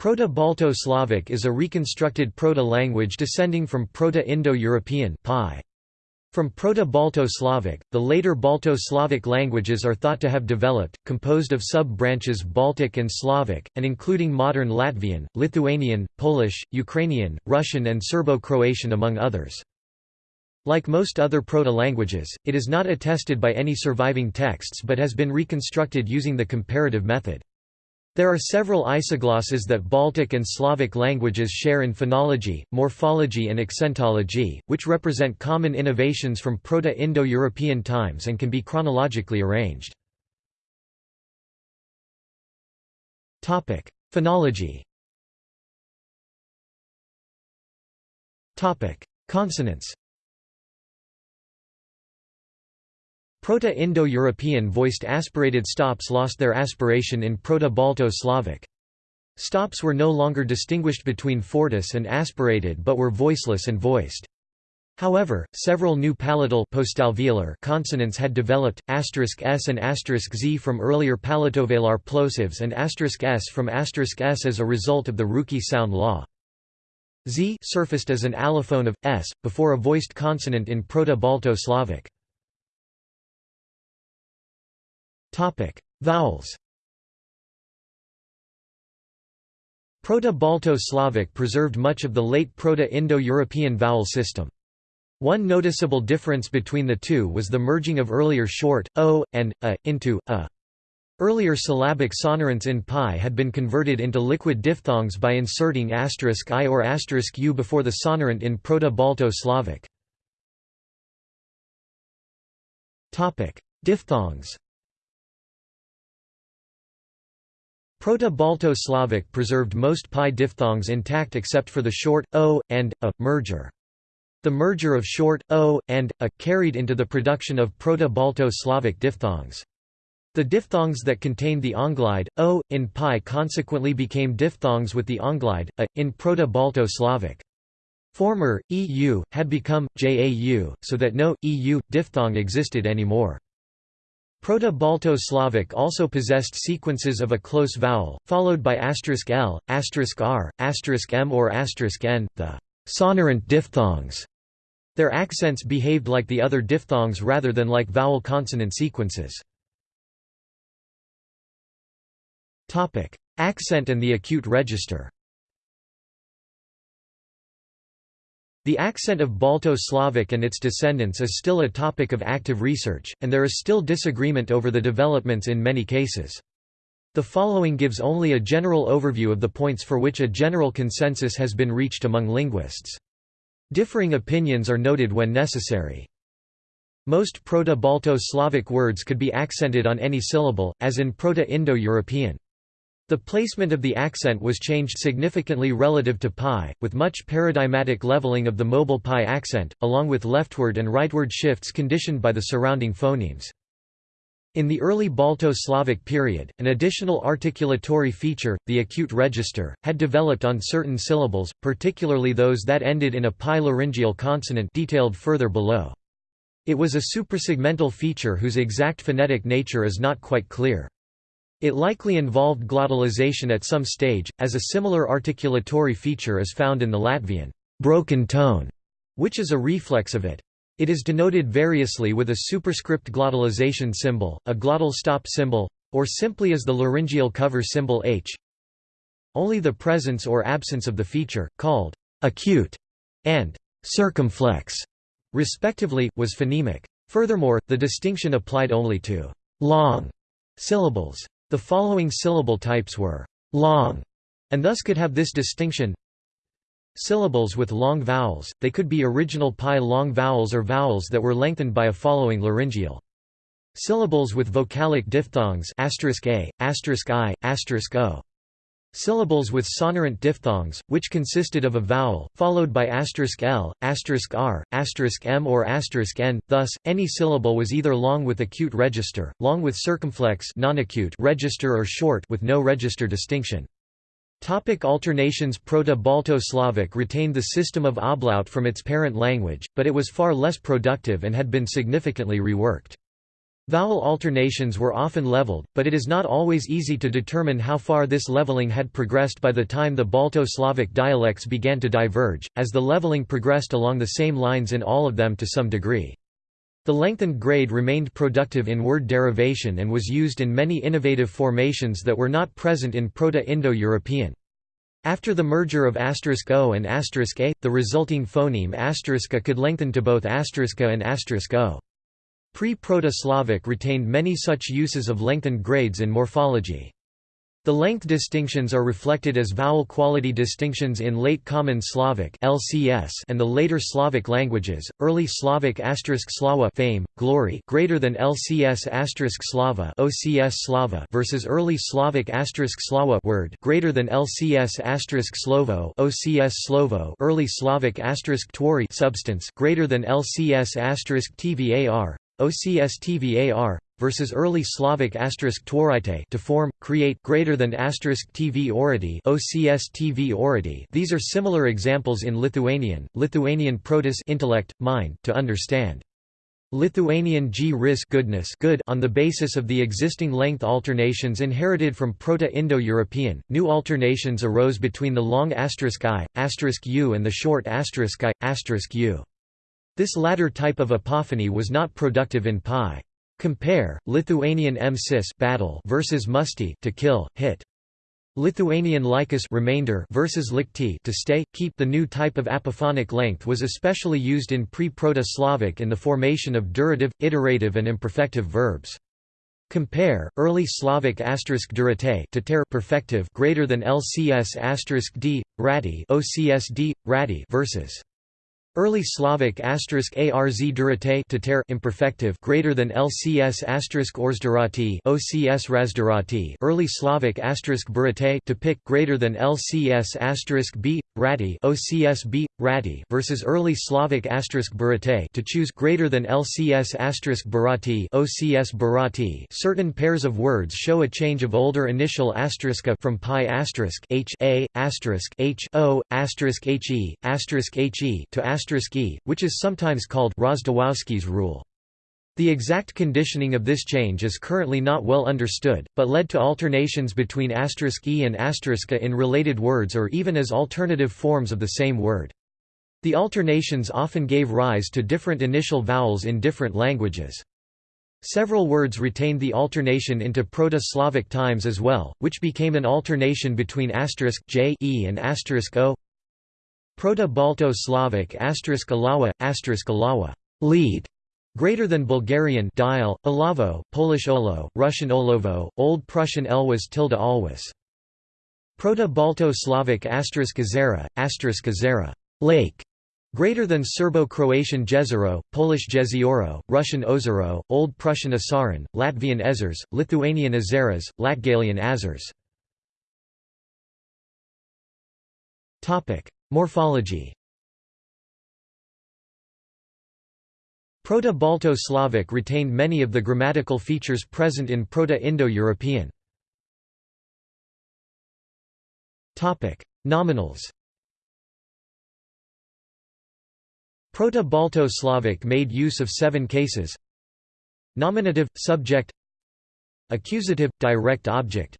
Proto-Balto-Slavic is a reconstructed Proto-language descending from Proto-Indo-European From Proto-Balto-Slavic, the later Balto-Slavic languages are thought to have developed, composed of sub-branches Baltic and Slavic, and including modern Latvian, Lithuanian, Polish, Ukrainian, Russian and Serbo-Croatian among others. Like most other proto-languages, it is not attested by any surviving texts but has been reconstructed using the comparative method. There are several isoglosses that Baltic and Slavic languages share in phonology, morphology and accentology, which represent common innovations from Proto-Indo-European times and can be chronologically arranged. Phonology Consonants Proto-Indo-European voiced aspirated stops lost their aspiration in Proto-Balto-Slavic. Stops were no longer distinguished between fortis and aspirated but were voiceless and voiced. However, several new palatal consonants had developed, s and z from earlier palatovelar plosives and s from s as a result of the Ruki sound law. Z surfaced as an allophone of s, before a voiced consonant in Proto-Balto-Slavic. Topic: Vowels. Proto-Balto-Slavic preserved much of the late Proto-Indo-European vowel system. One noticeable difference between the two was the merging of earlier short, o, and, a, into, a. Earlier syllabic sonorants in pi had been converted into liquid diphthongs by inserting asterisk i or asterisk u before the sonorant in Proto-Balto-Slavic. Topic: Diphthongs Proto-Balto-Slavic preserved most pi diphthongs intact except for the short, o, and, a, merger. The merger of short, o, and, a, carried into the production of Proto-Balto-Slavic diphthongs. The diphthongs that contained the onglide, o, in pi consequently became diphthongs with the onglide, a, in Proto-Balto-Slavic. Former, eu, had become, jau, so that no, eu, diphthong existed anymore. Proto-Balto-Slavic also possessed sequences of a close vowel, followed by asterisk **l, asterisk **r, asterisk **m or asterisk **n, the sonorant diphthongs. Their accents behaved like the other diphthongs rather than like vowel-consonant sequences. Accent and the acute register The accent of Balto-Slavic and its descendants is still a topic of active research, and there is still disagreement over the developments in many cases. The following gives only a general overview of the points for which a general consensus has been reached among linguists. Differing opinions are noted when necessary. Most Proto-Balto-Slavic words could be accented on any syllable, as in Proto-Indo-European. The placement of the accent was changed significantly relative to pi, with much paradigmatic leveling of the mobile pi accent, along with leftward and rightward shifts conditioned by the surrounding phonemes. In the early Balto-Slavic period, an additional articulatory feature, the acute register, had developed on certain syllables, particularly those that ended in a pi laryngeal consonant detailed further below. It was a suprasegmental feature whose exact phonetic nature is not quite clear. It likely involved glottalization at some stage, as a similar articulatory feature is found in the Latvian broken tone, which is a reflex of it. It is denoted variously with a superscript glottalization symbol, a glottal stop symbol, or simply as the laryngeal cover symbol h. Only the presence or absence of the feature, called acute and circumflex, respectively, was phonemic. Furthermore, the distinction applied only to long syllables. The following syllable types were long, and thus could have this distinction. Syllables with long vowels, they could be original pi long vowels or vowels that were lengthened by a following laryngeal. Syllables with vocalic diphthongs asterisk **a**, asterisk **i**, asterisk **o** Syllables with sonorant diphthongs, which consisted of a vowel, followed by **l**, **r**, **m or **n, thus, any syllable was either long with acute register, long with circumflex non-acute register or short with no register distinction. Topic alternations Proto-Balto-Slavic retained the system of ablaut from its parent language, but it was far less productive and had been significantly reworked. Vowel alternations were often leveled, but it is not always easy to determine how far this leveling had progressed by the time the Balto-Slavic dialects began to diverge, as the leveling progressed along the same lines in all of them to some degree. The lengthened grade remained productive in word derivation and was used in many innovative formations that were not present in Proto-Indo-European. After the merger of asterisk *o and asterisk *a, the resulting phoneme *a could lengthen to both *a and asterisk *o. Pre-Proto-Slavic retained many such uses of lengthened grades in morphology. The length distinctions are reflected as vowel quality distinctions in Late Common Slavic (LCS) and the later Slavic languages. Early Slavic *slawa fame, glory greater than LCS *slava OCS Slava versus early Slavic *slava word greater than LCS *slovo OCS Slovo. Early Slavic *twori substance greater than LCS *tvar OCS-TVAR versus early Slavic tworite to form, create greater than asterisk tv ority OCS-TV ority. These are similar examples in Lithuanian, Lithuanian protus intellect, mind to understand. Lithuanian g ris goodness good on the basis of the existing length alternations inherited from Proto-Indo-European. New alternations arose between the long asterisk i, asterisk u and the short asterisk i, asterisk u. This latter type of apophony was not productive in pi. Compare Lithuanian m-sis battle versus musti to kill, hit. Lithuanian likas remainder versus likti to stay, keep. The new type of apophonic length was especially used in pre-Proto-Slavic in the formation of durative, iterative and imperfective verbs. Compare early Slavic asterisk durate to perfective greater than LCS asterisk d rati OCS d rati versus Early Slavic asterisk arz durate to ter imperfective greater than LCS orzdurati OCS razdurati Early Slavic burate to pick greater than LCS b rati OCS b versus Early Slavic asterisk burate to choose greater than LCS asterisk barati OCS barati Certain pairs of words show a change of older initial asteriska from pi asterisk h a asterisk h o asterisk h e asterisk h e to asterisk e, which is sometimes called Rozwadowski's rule. The exact conditioning of this change is currently not well understood, but led to alternations between e and in related words or even as alternative forms of the same word. The alternations often gave rise to different initial vowels in different languages. Several words retained the alternation into Proto-Slavic times as well, which became an alternation between j e and o Proto-Balto-Slavic asterisk alawa, asterisk alawa lead, greater than Bulgarian dial, alavo, Polish olo, Russian olovo, Old Prussian elwas tilde alwas. Proto-Balto-Slavic asterisk azera, asterisk azera lake, greater than Serbo-Croatian jezero, Polish jezioro, Russian ozero, Old Prussian asaran, Latvian ezers, Lithuanian azeras, Latgalian azers. Topic Morphology Proto-Balto-Slavic retained many of the grammatical features present in Proto-Indo-European. Nominals. Proto-Balto-Slavic made use of seven cases. Nominative, subject. Accusative, direct object.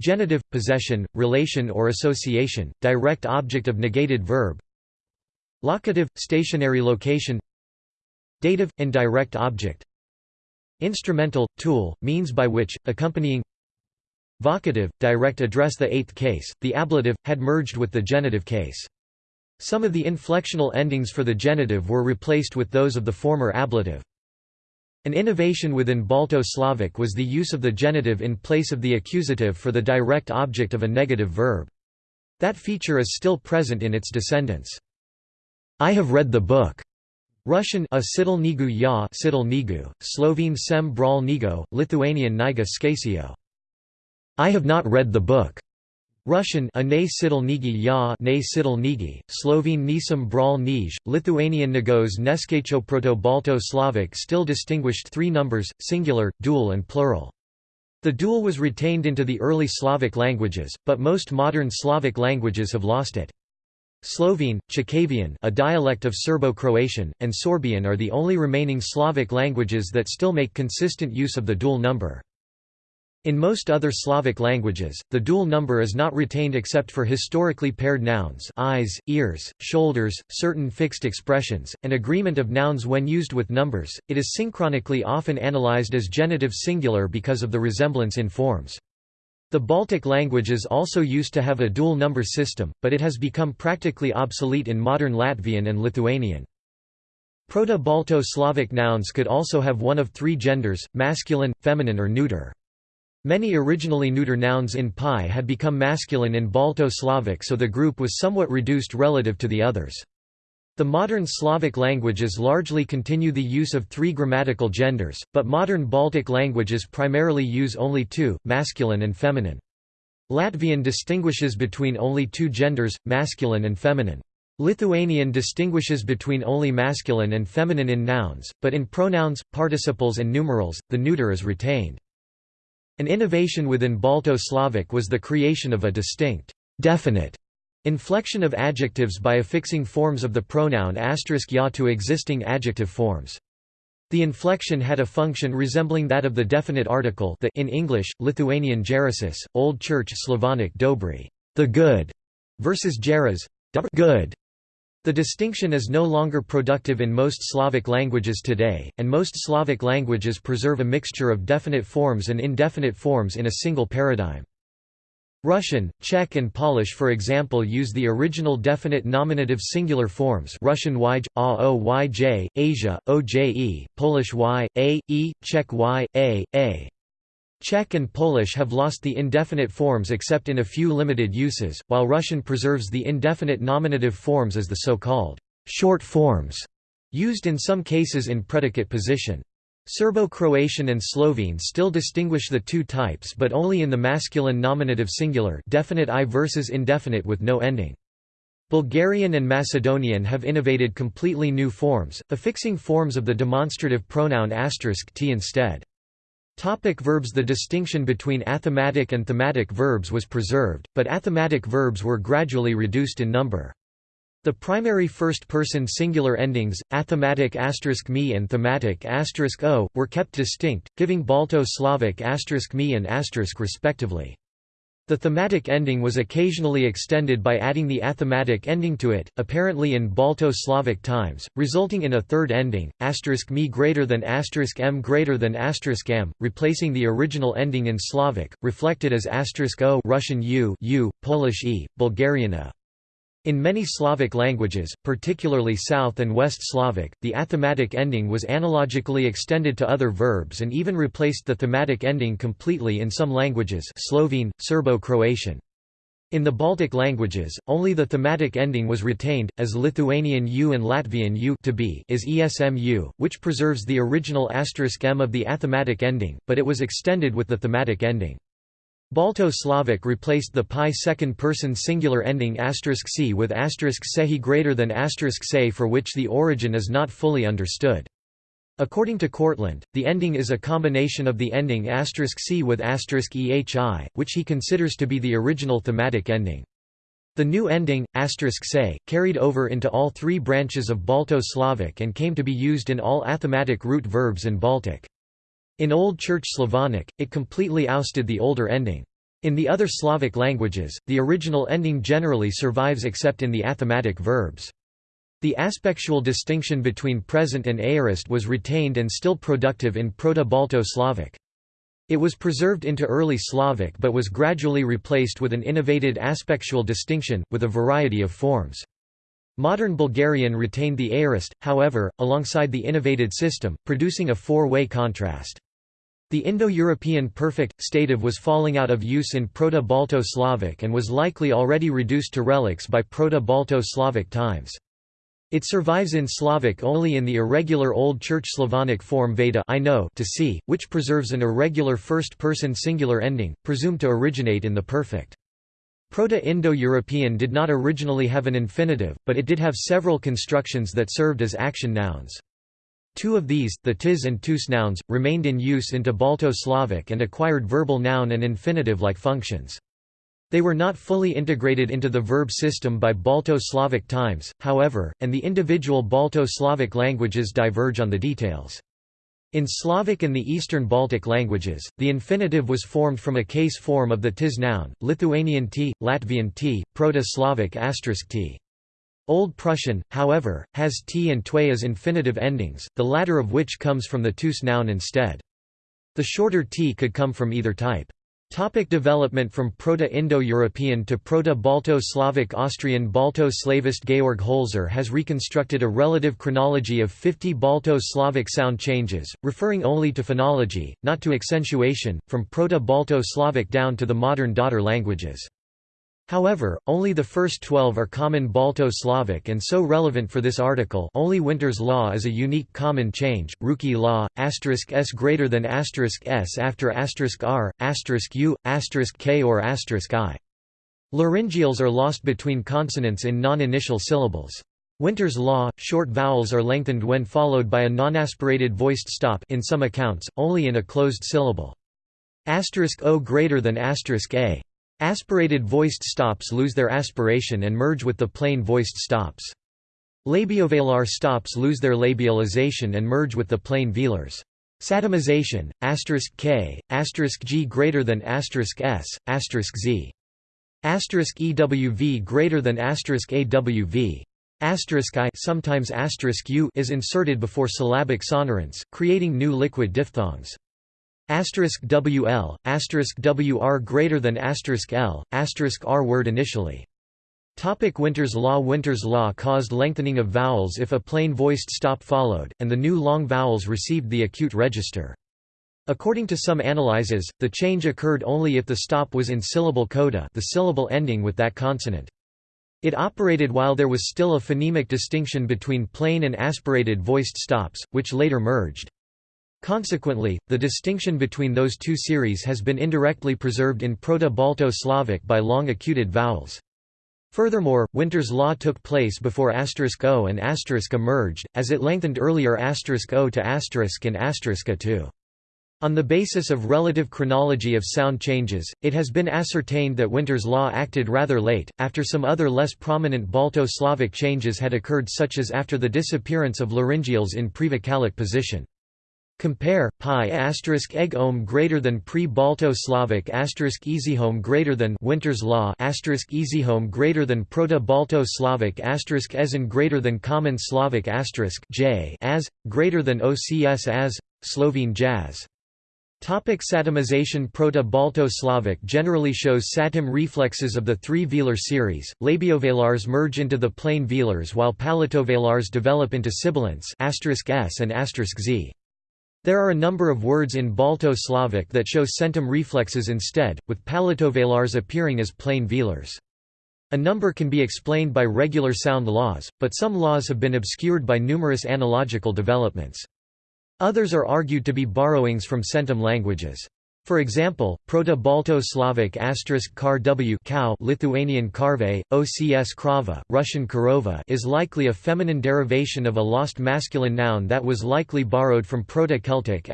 Genitive, possession, relation or association, direct object of negated verb. Locative, stationary location Dative, indirect object Instrumental, tool, means by which, accompanying Vocative, direct address The eighth case, the ablative, had merged with the genitive case. Some of the inflectional endings for the genitive were replaced with those of the former ablative. An innovation within Balto-Slavic was the use of the genitive in place of the accusative for the direct object of a negative verb. That feature is still present in its descendants. I have read the book. Russian a sidl nigu ya sidl nigu, Slovene sem bral nigo, Lithuanian niga skasio. I have not read the book. Russian a ne nigi ya ne nigi, Slovene nisam bral nij, Lithuanian nagos neskacho Proto-Balto-Slavic still distinguished three numbers, singular, dual and plural. The dual was retained into the early Slavic languages, but most modern Slavic languages have lost it. Slovene, Chakavian a dialect of Serbo-Croatian, and Sorbian are the only remaining Slavic languages that still make consistent use of the dual number. In most other Slavic languages, the dual number is not retained except for historically paired nouns eyes, ears, shoulders, certain fixed expressions, and agreement of nouns when used with numbers. It is synchronically often analyzed as genitive singular because of the resemblance in forms. The Baltic languages also used to have a dual number system, but it has become practically obsolete in modern Latvian and Lithuanian. Proto-Balto-Slavic nouns could also have one of three genders, masculine, feminine or neuter. Many originally neuter nouns in PIE had become masculine in Balto-Slavic so the group was somewhat reduced relative to the others. The modern Slavic languages largely continue the use of three grammatical genders, but modern Baltic languages primarily use only two, masculine and feminine. Latvian distinguishes between only two genders, masculine and feminine. Lithuanian distinguishes between only masculine and feminine in nouns, but in pronouns, participles and numerals, the neuter is retained. An innovation within Balto-Slavic was the creation of a distinct, definite inflection of adjectives by affixing forms of the pronoun asterisk ya to existing adjective forms. The inflection had a function resembling that of the definite article the in English, Lithuanian gerasis, Old Church Slavonic dobry, the good, versus geras, good, the distinction is no longer productive in most Slavic languages today, and most Slavic languages preserve a mixture of definite forms and indefinite forms in a single paradigm. Russian, Czech and Polish for example use the original definite nominative singular forms Russian yj, a o yj, Asia, oje, Polish y, a, e, Czech y, a, a. Czech and Polish have lost the indefinite forms except in a few limited uses, while Russian preserves the indefinite nominative forms as the so-called short forms, used in some cases in predicate position. Serbo-Croatian and Slovene still distinguish the two types but only in the masculine nominative singular definite i versus indefinite with no ending. Bulgarian and Macedonian have innovated completely new forms, affixing forms of the demonstrative pronoun t instead. Topic verbs The distinction between athematic and thematic verbs was preserved, but athematic verbs were gradually reduced in number. The primary first-person singular endings, athematic me and thematic asterisk o, were kept distinct, giving Balto-Slavic asterisk me and respectively. The thematic ending was occasionally extended by adding the athematic ending to it, apparently in Balto-Slavic times, resulting in a third ending, asterisk me greater than asterisk m greater than m, replacing the original ending in Slavic, reflected as o Russian u, u, Polish e, Bulgarian a. In many Slavic languages, particularly South and West Slavic, the athematic ending was analogically extended to other verbs and even replaced the thematic ending completely in some languages Slovene, Serbo-Croatian. In the Baltic languages, only the thematic ending was retained, as Lithuanian u and Latvian u to be is esmu, which preserves the original asterisk m of the athematic ending, but it was extended with the thematic ending. Balto-Slavic replaced the pi second-person singular ending asterisk *c with asterisk *sehi greater than asterisk *se for which the origin is not fully understood. According to Kortlandt, the ending is a combination of the ending asterisk *c with asterisk *ehi, which he considers to be the original thematic ending. The new ending, asterisk *se, carried over into all three branches of Balto-Slavic and came to be used in all athematic root verbs in Baltic. In Old Church Slavonic, it completely ousted the older ending. In the other Slavic languages, the original ending generally survives except in the athematic verbs. The aspectual distinction between present and aorist was retained and still productive in Proto-Balto-Slavic. It was preserved into early Slavic but was gradually replaced with an innovated aspectual distinction, with a variety of forms. Modern Bulgarian retained the aorist, however, alongside the innovated system, producing a four-way contrast. The Indo-European perfect, stative was falling out of use in Proto-Balto-Slavic and was likely already reduced to relics by Proto-Balto-Slavic times. It survives in Slavic only in the irregular Old Church Slavonic form Veda I know to see, which preserves an irregular first-person singular ending, presumed to originate in the perfect. Proto-Indo-European did not originally have an infinitive, but it did have several constructions that served as action nouns. Two of these, the tis and tus nouns, remained in use into Balto-Slavic and acquired verbal noun and infinitive-like functions. They were not fully integrated into the verb system by Balto-Slavic times, however, and the individual Balto-Slavic languages diverge on the details. In Slavic and the Eastern Baltic languages, the infinitive was formed from a case form of the tis noun, Lithuanian t, Latvian t, Proto-Slavic asterisk t. Old Prussian, however, has t and twe as infinitive endings, the latter of which comes from the tus noun instead. The shorter t could come from either type. Topic development From Proto-Indo-European to Proto-Balto-Slavic Austrian Balto-Slavist Georg Holzer has reconstructed a relative chronology of 50 Balto-Slavic sound changes, referring only to phonology, not to accentuation, from Proto-Balto-Slavic down to the modern daughter languages. However, only the first twelve are common Balto-Slavic and so relevant for this article only Winter's law is a unique common change, Ruki law, asterisk s greater than asterisk s after r, u, k or asterisk i. Laryngeals are lost between consonants in non-initial syllables. Winter's law, short vowels are lengthened when followed by a non-aspirated voiced stop in some accounts, only in a closed syllable. Asterisk o greater than asterisk a. Aspirated voiced stops lose their aspiration and merge with the plain voiced stops. Labiovelar stops lose their labialization and merge with the plain velars. Satemization, asterisk k, asterisk g greater than asterisk s, asterisk z. Asterisk ewv greater than asterisk awv. Asterisk i sometimes asterisk u is inserted before syllabic sonorants, creating new liquid diphthongs. Asterisk WL, asterisk WR greater than asterisk L, asterisk R word initially. Topic Winter's law Winter's law caused lengthening of vowels if a plain voiced stop followed, and the new long vowels received the acute register. According to some analyses, the change occurred only if the stop was in syllable coda the syllable ending with that consonant. It operated while there was still a phonemic distinction between plain and aspirated voiced stops, which later merged. Consequently, the distinction between those two series has been indirectly preserved in Proto-Balto-Slavic by long acuted vowels. Furthermore, Winter's law took place before o and a merged, as it lengthened earlier o to asterisk and asterisk a to. On the basis of relative chronology of sound changes, it has been ascertained that Winter's law acted rather late, after some other less prominent Balto-Slavic changes had occurred such as after the disappearance of laryngeals in prevocalic position. Compare pi asterisk egg ohm greater than pre-Balto-Slavic asterisk easyhome greater than Winter's law asterisk easyhome greater than Proto-Balto-Slavic asterisk esin greater than Common Slavic asterisk j as greater than OCS as Slovene jazz. Topic Satemization Proto-Balto-Slavic generally shows satem reflexes of the three velar series, labiovelars merge into the plain velars while palatovelars develop into sibilants s and z. There are a number of words in Balto-Slavic that show centum reflexes instead, with palatovelars appearing as plain velars. A number can be explained by regular sound laws, but some laws have been obscured by numerous analogical developments. Others are argued to be borrowings from centum languages. For example, Proto-Balto-Slavic kar w cow Lithuanian karve, OCS krava, Russian karova is likely a feminine derivation of a lost masculine noun that was likely borrowed from Proto-Celtic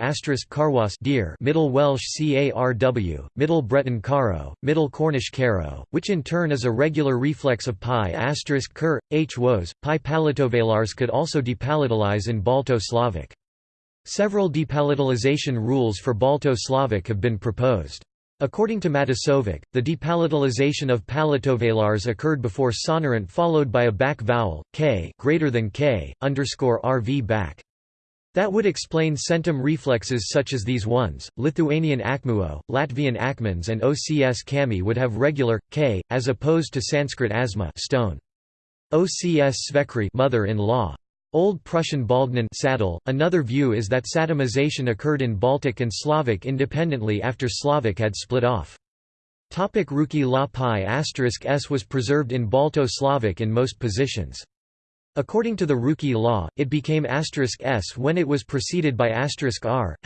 karwas deer Middle Welsh carw, Middle Breton caro, Middle Cornish caro, which in turn is a regular reflex of pi ker, h woes. Pi palatovelars could also depalatalize in Balto-Slavic. Several depalatalization rules for Balto-Slavic have been proposed. According to Matasović, the depalatalization of palatovelars occurred before sonorant followed by a back vowel, k greater than k, underscore rv back. That would explain centum reflexes such as these ones. Lithuanian akmuo, Latvian akmens, and OCS kami would have regular k, as opposed to Sanskrit asma stone. OCS svekri mother-in-law. Old Prussian Baldgnen saddle. Another view is that Satemization occurred in Baltic and Slavic independently after Slavic had split off. Topic Ruki la pi s was preserved in Balto-Slavic in most positions. According to the Ruki law, it became s when it was preceded by r,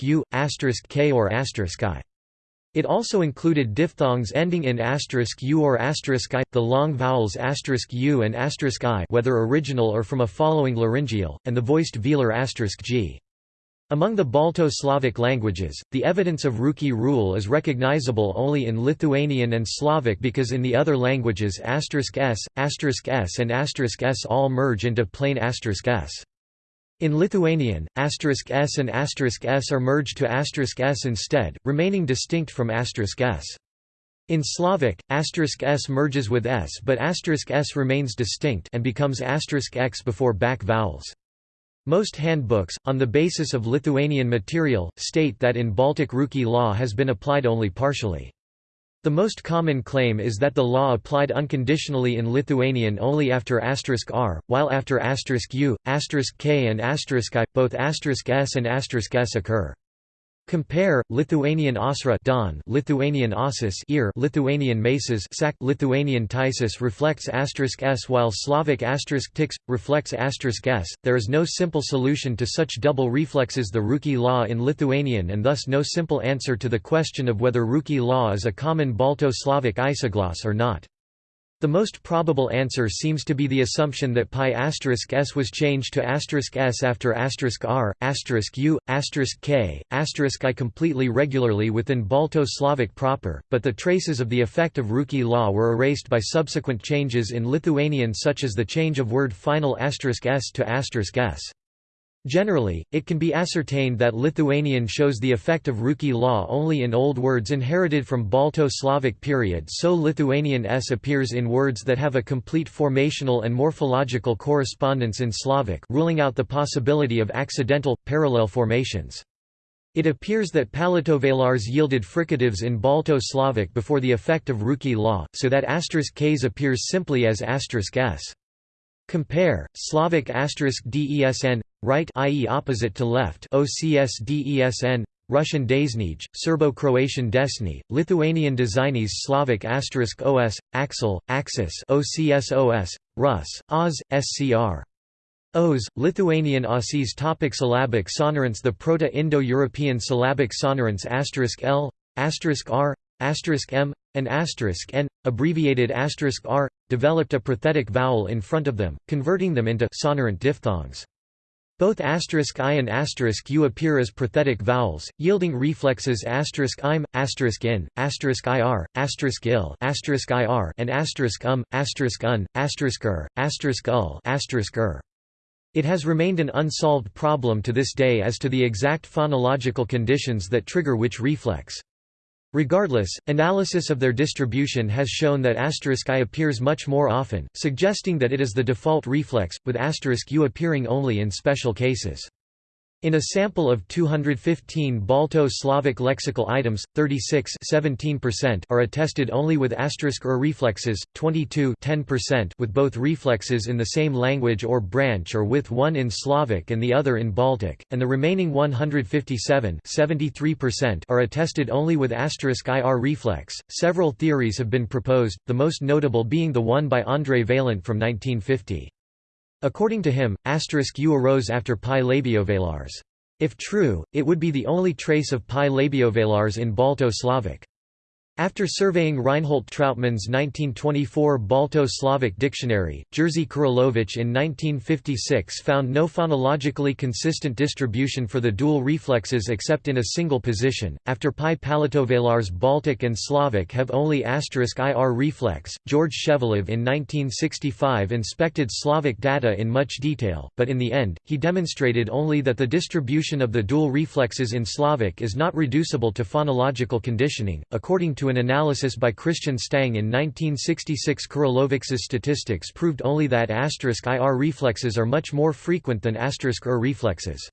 u, k or i. It also included diphthongs ending in u or i, the long vowels u and i whether original or from a following laryngeal, and the voiced velar g. Among the Balto-Slavic languages, the evidence of Ruki rule is recognizable only in Lithuanian and Slavic because in the other languages s, s and s all merge into plain s. In Lithuanian, asterisk s and asterisk s are merged to asterisk s instead, remaining distinct from asterisk s. In Slavic, asterisk s merges with s but asterisk s remains distinct and becomes asterisk x before back vowels. Most handbooks, on the basis of Lithuanian material, state that in Baltic Ruki law has been applied only partially. The most common claim is that the law applied unconditionally in Lithuanian only after *r, while after *u, *k and *i, both *s and *s occur. Compare Lithuanian Osra Don, Lithuanian Osis ear, Lithuanian Maces sac, Lithuanian Tysis reflects asterisk s while Slavic asterisk tix reflects asterisk s. There is no simple solution to such double reflexes the Ruki law in Lithuanian and thus no simple answer to the question of whether Ruki law is a common Balto-Slavic isogloss or not. The most probable answer seems to be the assumption that pi asterisk s was changed to asterisk s after r, u, k, i completely regularly within Balto-Slavic proper, but the traces of the effect of Ruki law were erased by subsequent changes in Lithuanian such as the change of word final asterisk s to asterisk s. Generally, it can be ascertained that Lithuanian shows the effect of Ruki law only in old words inherited from Balto-Slavic period so Lithuanian s appears in words that have a complete formational and morphological correspondence in Slavic ruling out the possibility of accidental, parallel formations. It appears that palatovelars yielded fricatives in Balto-Slavic before the effect of Ruki law, so that asterisk *k's appears simply as asterisk s. Compare Slavic asterisk desn right i.e. opposite to left OCS desn Russian desnij, Serbo-Croatian desni, Lithuanian designis Slavic asterisk os, axel, axis OCSOS, Rus, Oz, SCR. Os, Lithuanian Aussies topic Syllabic sonorants The Proto-Indo-European syllabic sonorants asterisk L, asterisk R, M, and N, abbreviated R, developed a prothetic vowel in front of them, converting them into sonorant diphthongs. Both i and u appear as prothetic vowels, yielding reflexes im, in, ir, il, ir, and um, un, er, ul, er. It has remained an unsolved problem to this day as to the exact phonological conditions that trigger which reflex. Regardless, analysis of their distribution has shown that asterisk I appears much more often, suggesting that it is the default reflex, with asterisk U appearing only in special cases. In a sample of 215 Balto-Slavic lexical items, 36 are attested only with asterisk or reflexes, 22 with both reflexes in the same language or branch or with one in Slavic and the other in Baltic, and the remaining 157 are attested only with asterisk *ir reflex. Several theories have been proposed, the most notable being the one by André Vaillant from 1950. According to him, U arose after pi labiovelars. If true, it would be the only trace of pi labiovelars in Balto-Slavic. After surveying Reinhold Trautmann's 1924 Balto-Slavic dictionary, Jerzy Kuryłowicz in 1956 found no phonologically consistent distribution for the dual reflexes except in a single position. After pi palatovelars Baltic and Slavic have only asterisk ir reflex. George Shevelov in 1965 inspected Slavic data in much detail, but in the end, he demonstrated only that the distribution of the dual reflexes in Slavic is not reducible to phonological conditioning, according to to an analysis by Christian Stang in 1966 Kuryłowicz's statistics proved only that asterisk ir reflexes are much more frequent than *er reflexes.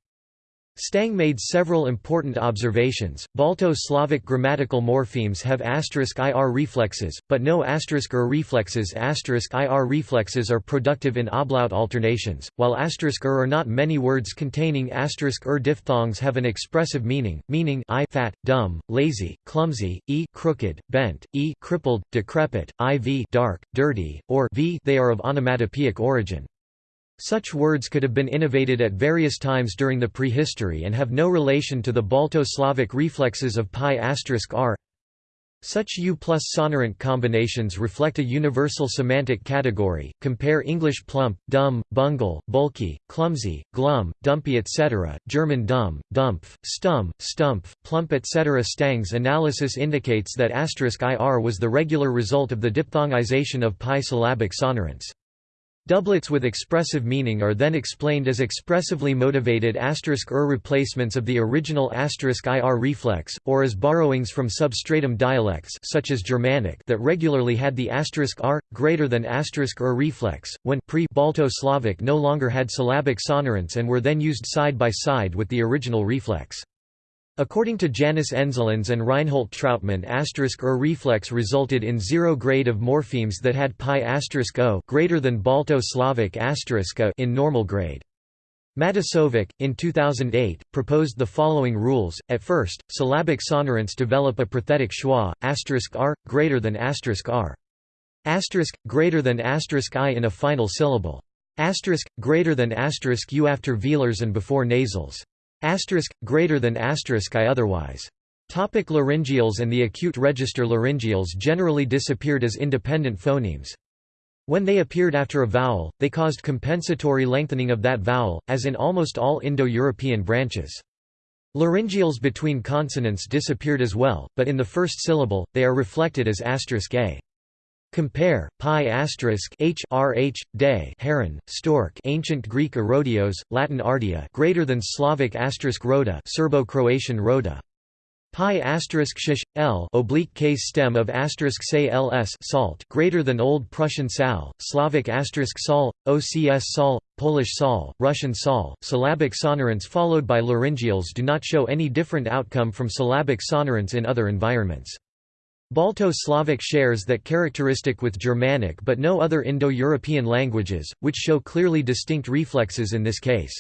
Stang made several important observations. Balto-Slavic grammatical morphemes have asterisk ir reflexes, but no er reflexes. ir reflexes are productive in ablaut alternations, while asterisk er are not many words containing asterisk er diphthongs have an expressive meaning, meaning i fat, dumb, lazy, clumsy, e crooked, bent, e crippled, decrepit, iv dark, dirty, or v they are of onomatopoeic origin. Such words could have been innovated at various times during the prehistory and have no relation to the Balto-Slavic reflexes of pi r. Such U plus sonorant combinations reflect a universal semantic category, compare English plump, dumb, bungle, bulky, clumsy, glum, dumpy etc., German dumm, dumpf, stum, stumpf, plump etc. Stang's analysis indicates that ir was the regular result of the diphthongization of pi syllabic sonorants. Doublets with expressive meaning are then explained as expressively motivated asterisk er replacements of the original asterisk *ir reflex, or as borrowings from substratum dialects such as Germanic that regularly had the asterisk *r greater than asterisk *er reflex, when pre-Balto-Slavic no longer had syllabic sonorants and were then used side by side with the original reflex. According to Jānis Endzelīns and Reinhold Trautmann asterisk *er reflex resulted in zero grade of morphemes that had pi asterisk o greater than Balto-Slavic asterisk in normal grade. Matasović, in 2008, proposed the following rules. At first, syllabic sonorants develop a prothetic schwa, asterisk r, greater than asterisk r. Asterisk, greater than asterisk i in a final syllable. Asterisk, greater than asterisk u after velars and before nasals. Asterisk, greater than asterisk I otherwise. Topic laryngeals and the acute register Laryngeals generally disappeared as independent phonemes. When they appeared after a vowel, they caused compensatory lengthening of that vowel, as in almost all Indo-European branches. Laryngeals between consonants disappeared as well, but in the first syllable, they are reflected as asterisk a. Compare pi asterisk h rh day heron stork ancient Greek erodios Latin ardia greater than Slavic asterisk rhoda Serbo-Croatian rhoda pi asterisk shish l oblique case stem of asterisk say ls salt greater than Old Prussian sal Slavic asterisk sol ocs sol Polish sol Russian sol syllabic sonorants followed by laryngeals do not show any different outcome from syllabic sonorants in other environments. Balto-Slavic shares that characteristic with Germanic but no other Indo-European languages, which show clearly distinct reflexes in this case.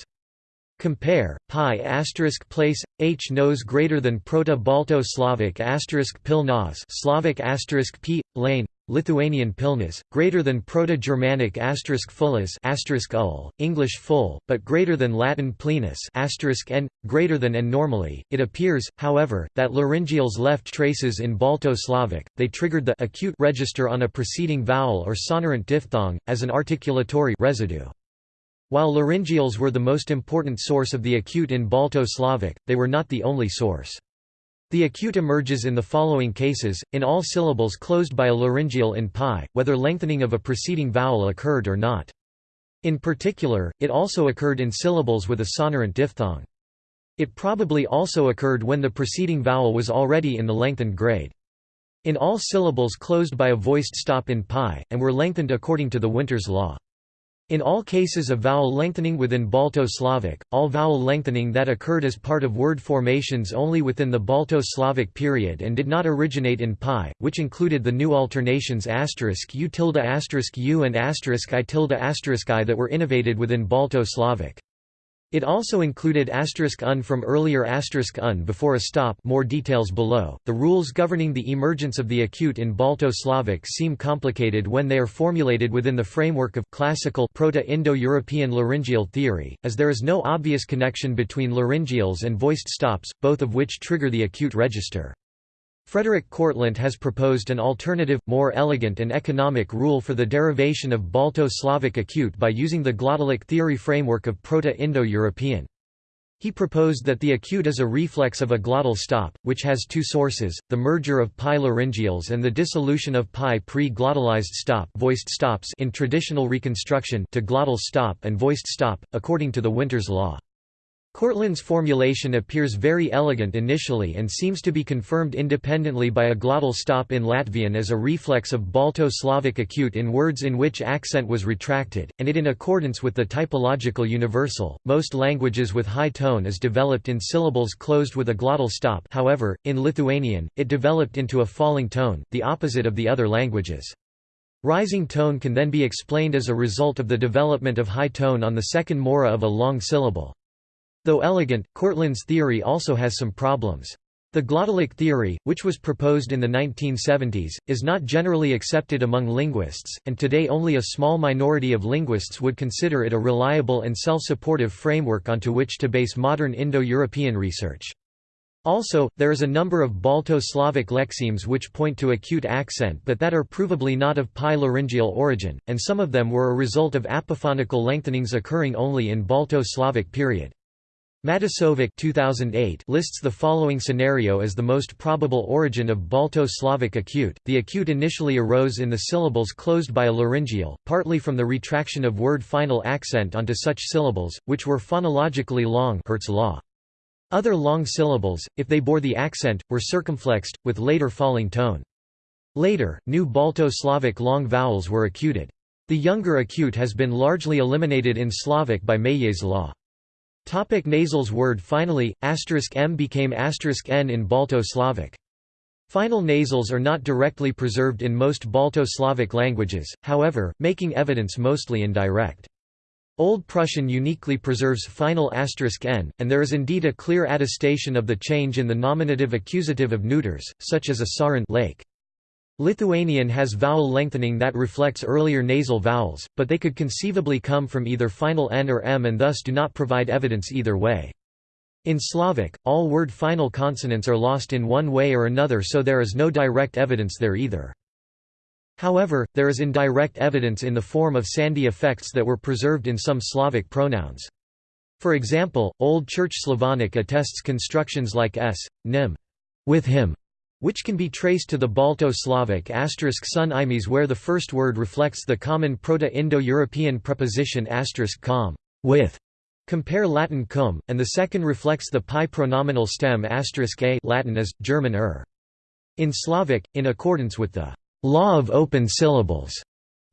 Compare pi asterisk place h nose greater than Proto-Balto-Slavic asterisk pil Slavic asterisk p lane Lithuanian pilnas, greater than Proto-Germanic asterisk fullas asterisk ul, English full, but greater than Latin plenus asterisk n, greater than n normally. It appears, however, that laryngeals left traces in Balto-Slavic. They triggered the acute register on a preceding vowel or sonorant diphthong as an articulatory residue. While laryngeals were the most important source of the acute in Balto-Slavic, they were not the only source. The acute emerges in the following cases, in all syllables closed by a laryngeal in pi, whether lengthening of a preceding vowel occurred or not. In particular, it also occurred in syllables with a sonorant diphthong. It probably also occurred when the preceding vowel was already in the lengthened grade. In all syllables closed by a voiced stop in pi, and were lengthened according to the Winters law. In all cases of vowel lengthening within Balto-Slavic, all vowel lengthening that occurred as part of word formations only within the Balto-Slavic period and did not originate in pi, which included the new alternations u tilde u and i tilde i that were innovated within Balto-Slavic. It also included asterisk un from earlier asterisk un before a stop more details below. The rules governing the emergence of the acute in Balto-Slavic seem complicated when they are formulated within the framework of classical Proto-Indo-European laryngeal theory, as there is no obvious connection between laryngeals and voiced stops, both of which trigger the acute register. Frederik Kortlandt has proposed an alternative, more elegant and economic rule for the derivation of Balto-Slavic acute by using the glottalic theory framework of Proto-Indo-European. He proposed that the acute is a reflex of a glottal stop, which has two sources, the merger of pi laryngeals and the dissolution of pi pre-glottalized stop, voiced stops in traditional reconstruction to glottal stop and voiced stop, according to the Winters law. Kortlandt's formulation appears very elegant initially and seems to be confirmed independently by a glottal stop in Latvian as a reflex of Balto-Slavic acute in words in which accent was retracted, and it in accordance with the typological universal. Most languages with high tone is developed in syllables closed with a glottal stop however, in Lithuanian, it developed into a falling tone, the opposite of the other languages. Rising tone can then be explained as a result of the development of high tone on the second mora of a long syllable. Though elegant, Kortlandt's theory also has some problems. The glottalic theory, which was proposed in the 1970s, is not generally accepted among linguists, and today only a small minority of linguists would consider it a reliable and self-supportive framework onto which to base modern Indo-European research. Also, there is a number of Balto-Slavic lexemes which point to acute accent but that are provably not of pi-laryngeal origin, and some of them were a result of apophonical lengthenings occurring only in Balto-Slavic period. Matasović 2008 lists the following scenario as the most probable origin of Balto-Slavic acute. The acute initially arose in the syllables closed by a laryngeal, partly from the retraction of word final accent onto such syllables, which were phonologically long Hirt's law. Other long syllables, if they bore the accent, were circumflexed, with later falling tone. Later, new Balto-Slavic long vowels were acuted. The younger acute has been largely eliminated in Slavic by Meillet's law. Topic nasals Word finally, asterisk m became asterisk n in Balto-Slavic. Final nasals are not directly preserved in most Balto-Slavic languages, however, making evidence mostly indirect. Old Prussian uniquely preserves final asterisk n, and there is indeed a clear attestation of the change in the nominative accusative of neuters, such as a sarin lake. Lithuanian has vowel lengthening that reflects earlier nasal vowels, but they could conceivably come from either final n or m and thus do not provide evidence either way. In Slavic, all word final consonants are lost in one way or another so there is no direct evidence there either. However, there is indirect evidence in the form of sandhi effects that were preserved in some Slavic pronouns. For example, Old Church Slavonic attests constructions like s, nim, with him, which can be traced to the Balto-Slavic asterisk sun where the first word reflects the common Proto-Indo-European preposition asterisk com, with. Compare Latin cum, and the second reflects the pi pronominal stem asterisk a Latin as, German er. In Slavic, in accordance with the law of open syllables.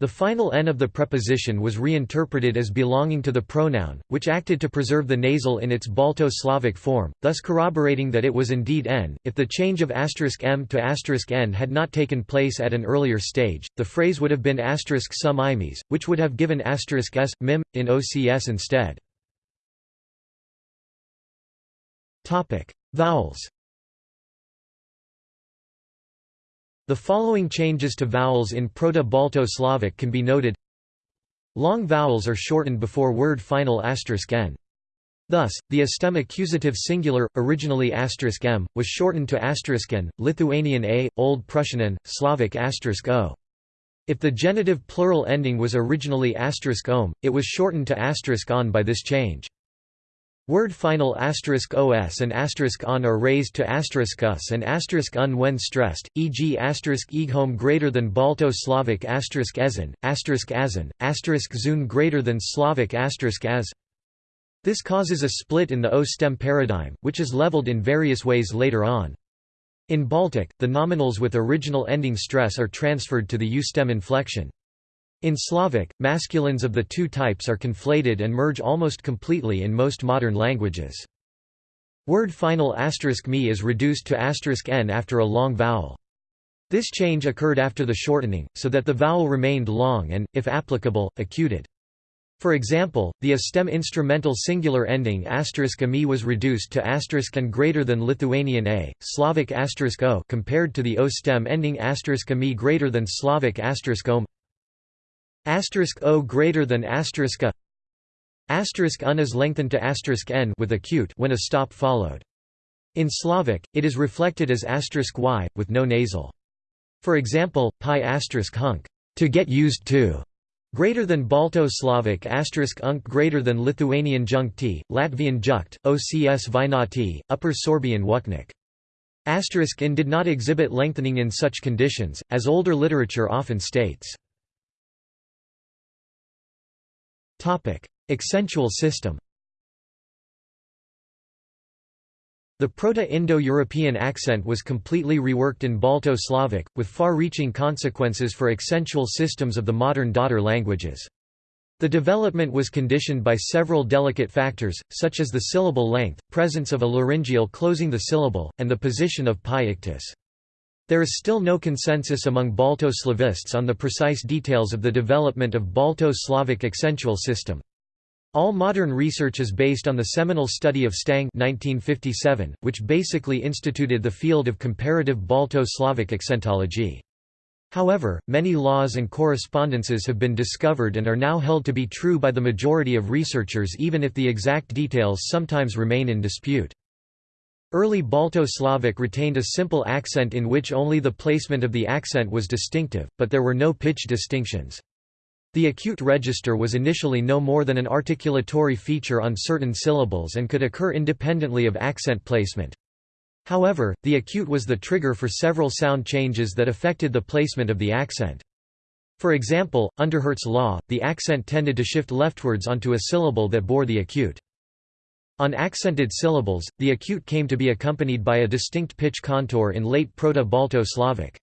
The final n of the preposition was reinterpreted as belonging to the pronoun, which acted to preserve the nasal in its Balto-Slavic form, thus corroborating that it was indeed n. If the change of m to n had not taken place at an earlier stage, the phrase would have been sum imes, which would have given s, mim, in OCS instead. Vowels The following changes to vowels in Proto-Balto-Slavic can be noted Long vowels are shortened before word final n. Thus, the stem accusative singular, originally m, was shortened to n, Lithuanian a, Old Prussian n, Slavic o. If the genitive plural ending was originally om, it was shortened to on by this change. Word final asterisk os and asterisk on are raised to asterisk us and asterisk un when stressed, e.g. asterisk eghome greater than Balto Slavic asterisk ezen, asterisk azan, asterisk zun greater than Slavic asterisk as. This causes a split in the O stem paradigm, which is leveled in various ways later on. In Baltic, the nominals with original ending stress are transferred to the U stem inflection. In Slavic, masculines of the two types are conflated and merge almost completely in most modern languages. Word final asterisk me is reduced to asterisk n after a long vowel. This change occurred after the shortening, so that the vowel remained long and, if applicable, acuted. For example, the a stem instrumental singular ending *ami was reduced to asterisk and greater than Lithuanian a, Slavic asterisk o compared to the o stem ending *ami greater than Slavic asterisk om. Asterisk O greater than asterisk A Asterisk un is lengthened to asterisk n with acute when a stop followed. In Slavic, it is reflected as asterisk y, with no nasal. For example, pi asterisk hunk, to get used to, greater than Balto-Slavic asterisk unk greater than Lithuanian junkti, Latvian jukt, OCS vinati, Upper Sorbian wuknik. Asterisk in did not exhibit lengthening in such conditions, as older literature often states. Accentual system The Proto-Indo-European accent was completely reworked in Balto-Slavic, with far-reaching consequences for accentual systems of the modern daughter languages. The development was conditioned by several delicate factors, such as the syllable length, presence of a laryngeal closing the syllable, and the position of pi ictus. There is still no consensus among Balto-Slavists on the precise details of the development of Balto-Slavic accentual system. All modern research is based on the seminal study of Stang 1957, which basically instituted the field of comparative Balto-Slavic accentology. However, many laws and correspondences have been discovered and are now held to be true by the majority of researchers even if the exact details sometimes remain in dispute. Early Balto-Slavic retained a simple accent in which only the placement of the accent was distinctive, but there were no pitch distinctions. The acute register was initially no more than an articulatory feature on certain syllables and could occur independently of accent placement. However, the acute was the trigger for several sound changes that affected the placement of the accent. For example, under Hirt's law, the accent tended to shift leftwards onto a syllable that bore the acute. On accented syllables, the acute came to be accompanied by a distinct pitch contour in late Proto-Balto-Slavic.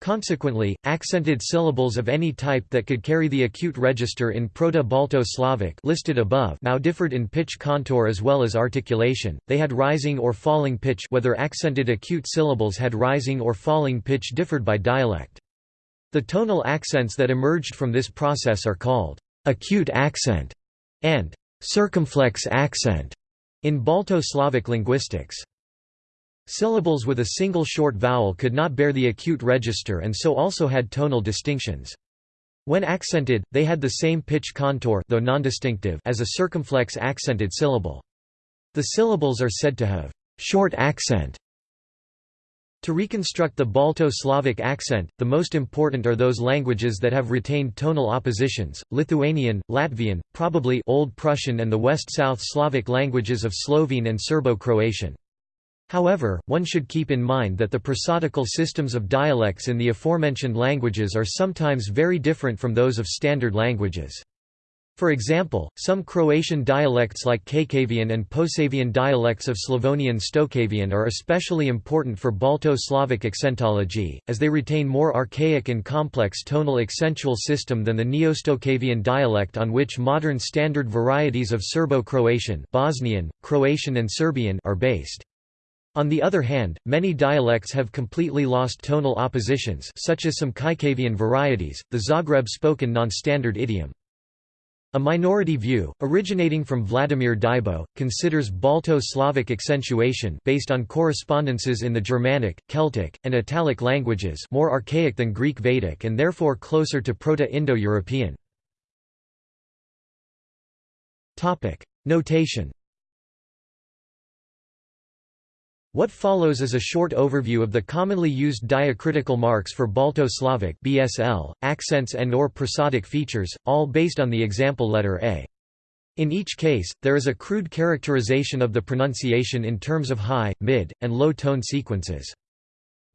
Consequently, accented syllables of any type that could carry the acute register in Proto-Balto-Slavic listed above now differed in pitch contour as well as articulation. They had rising or falling pitch whether accented acute syllables had rising or falling pitch differed by dialect. The tonal accents that emerged from this process are called acute accent and circumflex accent in Balto-Slavic linguistics. Syllables with a single short vowel could not bear the acute register and so also had tonal distinctions. When accented, they had the same pitch contour though non-distinctive as a circumflex accented syllable. The syllables are said to have short accent. To reconstruct the Balto-Slavic accent, the most important are those languages that have retained tonal oppositions, Lithuanian, Latvian, probably Old Prussian and the West-South Slavic languages of Slovene and Serbo-Croatian. However, one should keep in mind that the prosodical systems of dialects in the aforementioned languages are sometimes very different from those of standard languages. For example, some Croatian dialects like Chakavian and Posavian dialects of Slavonian Stokavian are especially important for Balto-Slavic accentology, as they retain more archaic and complex tonal accentual system than the Neo-Stokavian dialect on which modern standard varieties of Serbo-Croatian Bosnian, Croatian and Serbian are based. On the other hand, many dialects have completely lost tonal oppositions such as some Kajkavian varieties, the Zagreb-spoken non-standard idiom. A minority view, originating from Vladimir Dybo, considers Balto-Slavic accentuation based on correspondences in the Germanic, Celtic, and Italic languages more archaic than Greek Vedic and therefore closer to Proto-Indo-European. Notation What follows is a short overview of the commonly used diacritical marks for Balto-Slavic (BSL), accents and or prosodic features, all based on the example letter A. In each case, there is a crude characterization of the pronunciation in terms of high, mid, and low tone sequences.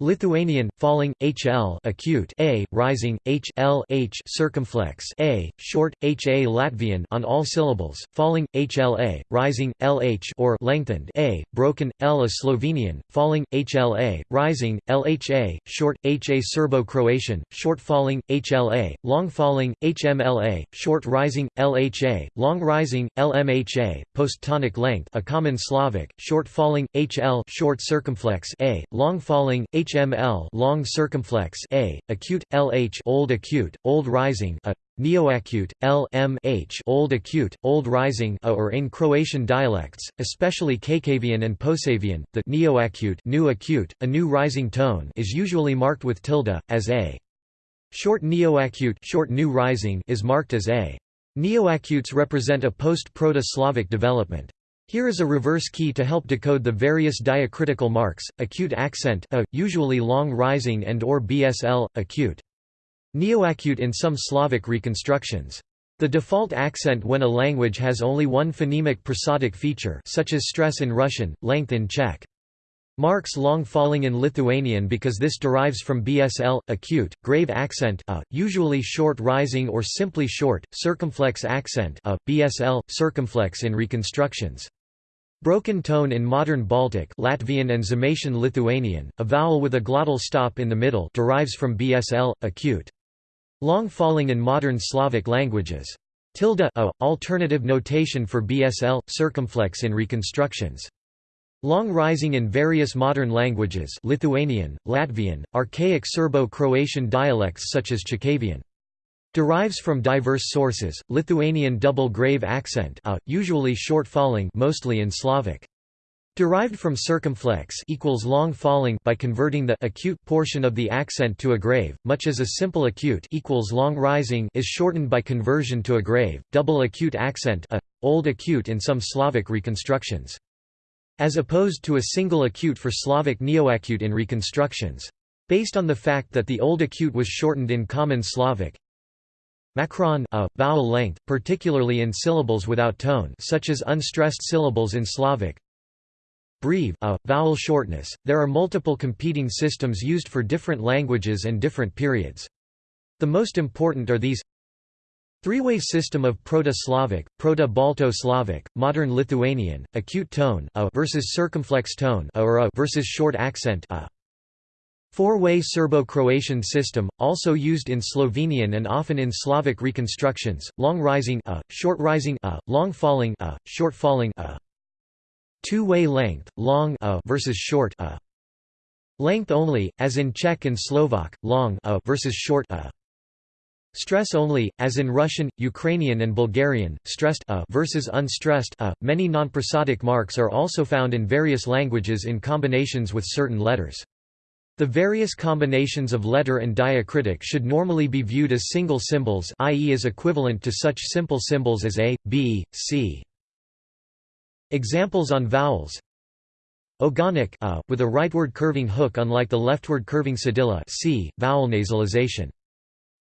Lithuanian falling hl acute a rising h l h circumflex a short ha Latvian on all syllables falling hla rising lh or lengthened a broken l a Slovenian falling hla rising lha short ha Serbo-Croatian short falling hla long falling hmla short rising lha long rising lmha post-tonic length a common Slavic short falling hl short circumflex a long falling h HML long circumflex A, acute, LH old acute, old rising a, neoacute, LMH old acute, old rising a or in Croatian dialects, especially Chakavian and Posavian, the neoacute new acute, a new rising tone is usually marked with tilde, as A. Short neoacute short new rising is marked as A. Neoacutes represent a post-Proto-Slavic development. Here is a reverse key to help decode the various diacritical marks, acute accent a, usually long rising and or BSL, acute. Neoacute in some Slavic reconstructions. The default accent when a language has only one phonemic prosodic feature such as stress in Russian, length in Czech. Marks long falling in Lithuanian because this derives from BSL, acute, grave accent a, usually short rising or simply short, circumflex accent a, BSL, circumflex in reconstructions. Broken tone in modern Baltic Latvian and Zamaitian Lithuanian, a vowel with a glottal stop in the middle derives from BSL, acute. Long falling in modern Slavic languages. Tilde a, alternative notation for BSL, circumflex in reconstructions. Long rising in various modern languages Lithuanian, Latvian, archaic Serbo-Croatian dialects such as Chakavian. Derives from diverse sources, Lithuanian double grave accent a, usually short falling mostly in Slavic. Derived from circumflex equals long falling by converting the acute portion of the accent to a grave, much as a simple acute equals long rising is shortened by conversion to a grave. Double acute accent a, old acute in some Slavic reconstructions. As opposed to a single acute for Slavic neoacute in reconstructions. Based on the fact that the old acute was shortened in Common Slavic, Macron a, vowel length, particularly in syllables without tone such as unstressed syllables in Slavic Breve a, vowel shortness. There are multiple competing systems used for different languages and different periods. The most important are these Three-way system of Proto-Slavic, Proto-Balto-Slavic, Modern Lithuanian, acute tone a versus circumflex tone a or a versus short accent a. Four-way Serbo-Croatian system, also used in Slovenian and often in Slavic reconstructions, long rising a, short rising a, long falling a, short falling a. Two-way length, long a versus short a. Length only, as in Czech and Slovak, long a versus short a. Stress only, as in Russian, Ukrainian and Bulgarian, stressed a versus unstressed a. Many nonprosodic marks are also found in various languages in combinations with certain letters. The various combinations of letter and diacritic should normally be viewed as single symbols i.e. as equivalent to such simple symbols as a, b, c. Examples on vowels Ogonek a, with a rightward curving hook unlike the leftward curving cedilla c, vowel nasalization.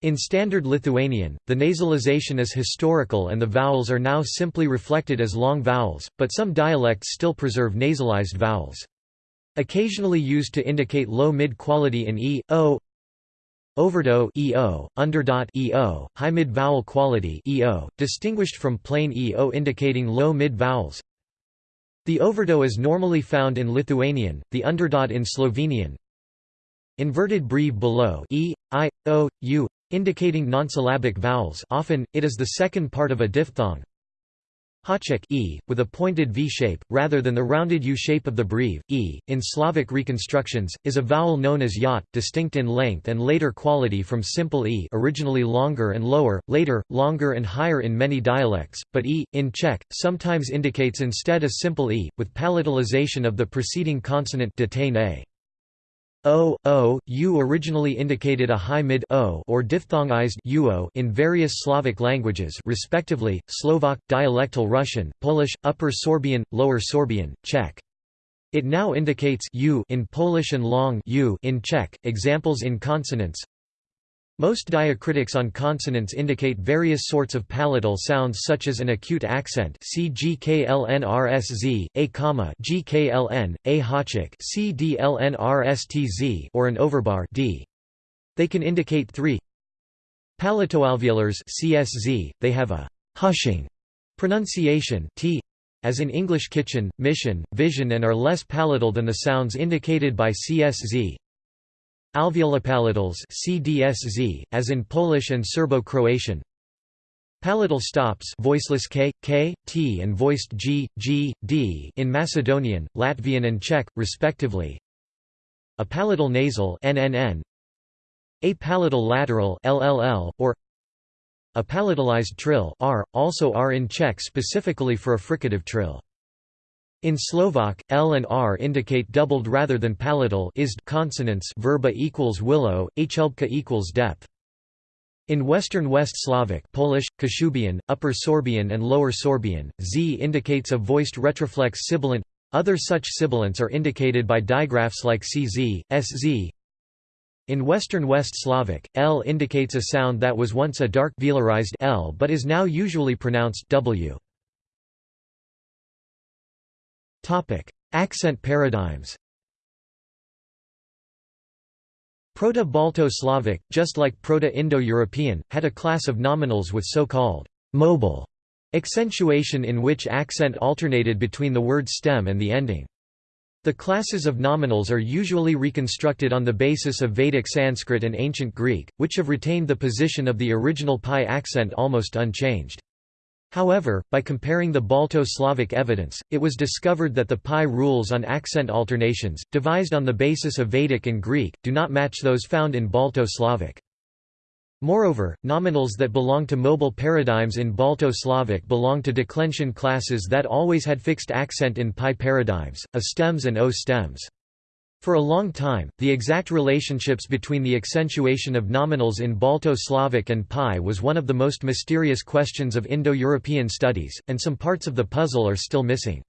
In Standard Lithuanian, the nasalization is historical and the vowels are now simply reflected as long vowels, but some dialects still preserve nasalized vowels. Occasionally used to indicate low mid-quality in e, o, Overdot EO, underdot EO, high mid-vowel quality EO, distinguished from plain EO indicating low mid-vowels. The overdot is normally found in Lithuanian, the underdot in Slovenian. Inverted breve below e, i, o, u, indicating nonsyllabic vowels often, it is the second part of a diphthong. Hachek e, with a pointed V shape, rather than the rounded U shape of the breve, e, in Slavic reconstructions, is a vowel known as yat, distinct in length and later quality from simple e originally longer and lower, later, longer and higher in many dialects, but e, in Czech, sometimes indicates instead a simple e, with palatalization of the preceding consonant detain a. O, O, U originally indicated a high mid o or diphthongized uo in various Slavic languages respectively, Slovak, dialectal Russian, Polish, Upper Sorbian, Lower Sorbian, Czech. It now indicates u in Polish and long u in Czech. Examples in consonants most diacritics on consonants indicate various sorts of palatal sounds such as an acute accent c gklnrsz, a comma gkln, a hachik c dlnrstz or an overbar d. They can indicate three palatoalveolars csz, they have a hushing pronunciation t. As in English kitchen, mission, vision and are less palatal than the sounds indicated by CSZ, Alveolopalatals CDSZ, as in Polish and Serbo-Croatian. Palatal stops voiceless k, k, t and voiced g, g, d in Macedonian, Latvian and Czech, respectively. A palatal nasal nnn, a palatal lateral LLL, or a palatalized trill r, also r in Czech specifically for a fricative trill. In Slovak, L and R indicate doubled rather than palatal consonants verba equals willow, hlbka equals depth. In Western West Slavic Polish, Kashubian, Upper Sorbian and Lower Sorbian, z indicates a voiced retroflex sibilant. Other such sibilants are indicated by digraphs like cz, sz. In Western West Slavic, l indicates a sound that was once a dark velarized l but is now usually pronounced w. Topic: Accent paradigms. Proto-Balto-Slavic, just like Proto-Indo-European, had a class of nominals with so-called mobile accentuation in which accent alternated between the word stem and the ending. The classes of nominals are usually reconstructed on the basis of Vedic Sanskrit and Ancient Greek, which have retained the position of the original pi accent almost unchanged. However, by comparing the Balto-Slavic evidence, it was discovered that the pi rules on accent alternations, devised on the basis of Vedic and Greek, do not match those found in Balto-Slavic. Moreover, nominals that belong to mobile paradigms in Balto-Slavic belong to declension classes that always had fixed accent in pi paradigms, a stems and o stems. For a long time, the exact relationships between the accentuation of nominals in Balto-Slavic and Pi was one of the most mysterious questions of Indo-European studies, and some parts of the puzzle are still missing.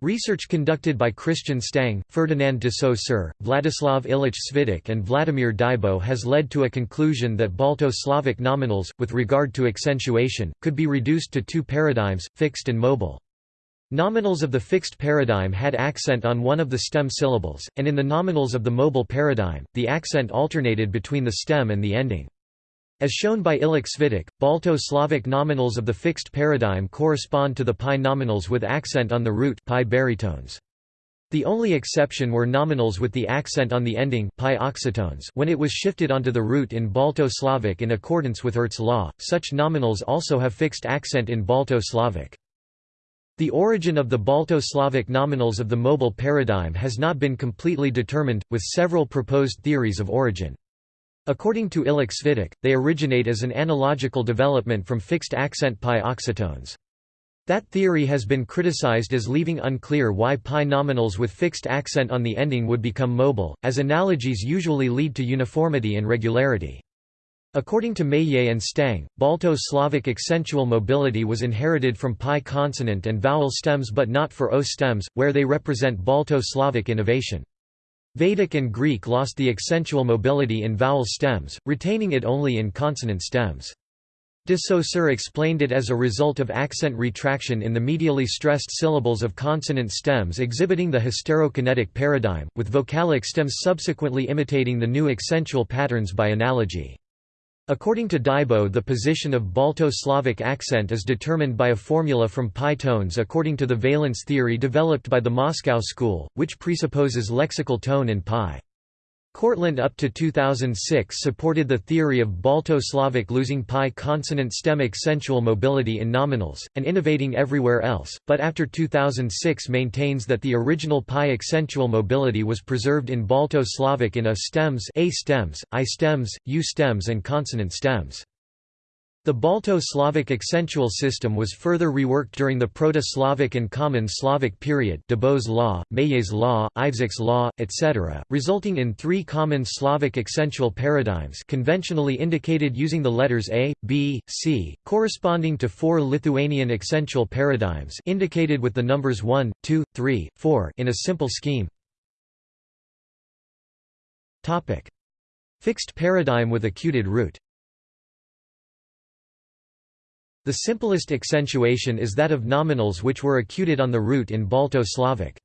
Research conducted by Christian Stang, Ferdinand de Saussure, Vladislav Ilich Svitek and Vladimir Dybo has led to a conclusion that Balto-Slavic nominals, with regard to accentuation, could be reduced to two paradigms, fixed and mobile. Nominals of the fixed paradigm had accent on one of the stem syllables, and in the nominals of the mobile paradigm, the accent alternated between the stem and the ending. As shown by Ilich Svitek, Balto-Slavic nominals of the fixed paradigm correspond to the pi nominals with accent on the root pi baritones. The only exception were nominals with the accent on the ending pi oxytones when it was shifted onto the root in Balto-Slavic in accordance with Hirt's law. Such nominals also have fixed accent in Balto-Slavic. The origin of the Balto-Slavic nominals of the mobile paradigm has not been completely determined, with several proposed theories of origin. According to Illich-Svitych, they originate as an analogical development from fixed accent pi oxytones. That theory has been criticized as leaving unclear why pi nominals with fixed accent on the ending would become mobile, as analogies usually lead to uniformity and regularity. According to Meillet and Stang, Balto-Slavic accentual mobility was inherited from pi consonant and vowel stems but not for O stems, where they represent Balto-Slavic innovation. Vedic and Greek lost the accentual mobility in vowel stems, retaining it only in consonant stems. De Saussure explained it as a result of accent retraction in the medially stressed syllables of consonant stems exhibiting the hysterokinetic paradigm, with vocalic stems subsequently imitating the new accentual patterns by analogy. According to Dybo the position of Balto-Slavic accent is determined by a formula from pi tones according to the valence theory developed by the Moscow school, which presupposes lexical tone in pi. Kortlandt up to 2006 supported the theory of Balto-Slavic losing pi consonant stem accentual mobility in nominals, and innovating everywhere else, but after 2006 maintains that the original pi accentual mobility was preserved in Balto-Slavic in A stems, A stems, I stems, U stems and consonant stems. The Balto-Slavic accentual system was further reworked during the Proto-Slavic and Common Slavic period Dybo's law, Meillet's law, Ivšić's law, etc., resulting in three common Slavic accentual paradigms conventionally indicated using the letters A, B, C, corresponding to four Lithuanian accentual paradigms indicated with the numbers 1, 2, 3, 4 in a simple scheme. Fixed paradigm with acuted root the simplest accentuation is that of nominals which were acuted on the root in Balto-Slavic.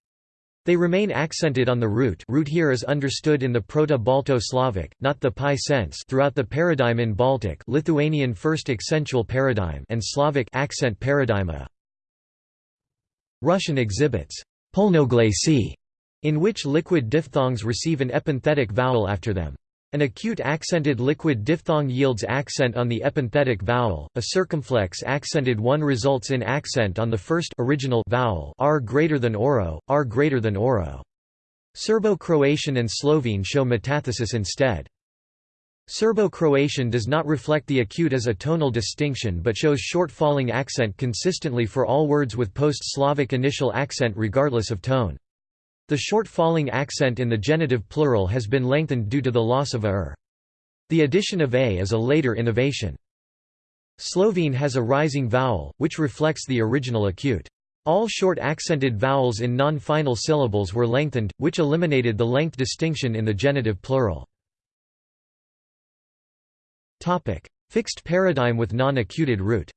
They remain accented on the root root here is understood in the Proto-Balto-Slavic, not the pi sense throughout the paradigm in Baltic Lithuanian first accentual paradigm and Slavic accent paradigm a. Russian exhibits polnoglasie, in which liquid diphthongs receive an epenthetic vowel after them. An acute accented liquid diphthong yields accent on the epenthetic vowel, a circumflex accented one results in accent on the first original vowel r greater than oro, r greater than oro. Serbo-Croatian and Slovene show metathesis instead. Serbo-Croatian does not reflect the acute as a tonal distinction but shows short falling accent consistently for all words with post-Slavic initial accent regardless of tone. The short falling accent in the genitive plural has been lengthened due to the loss of a er. The addition of a is a later innovation. Slovene has a rising vowel, which reflects the original acute. All short accented vowels in non-final syllables were lengthened, which eliminated the length distinction in the genitive plural. Fixed paradigm with non-acuted root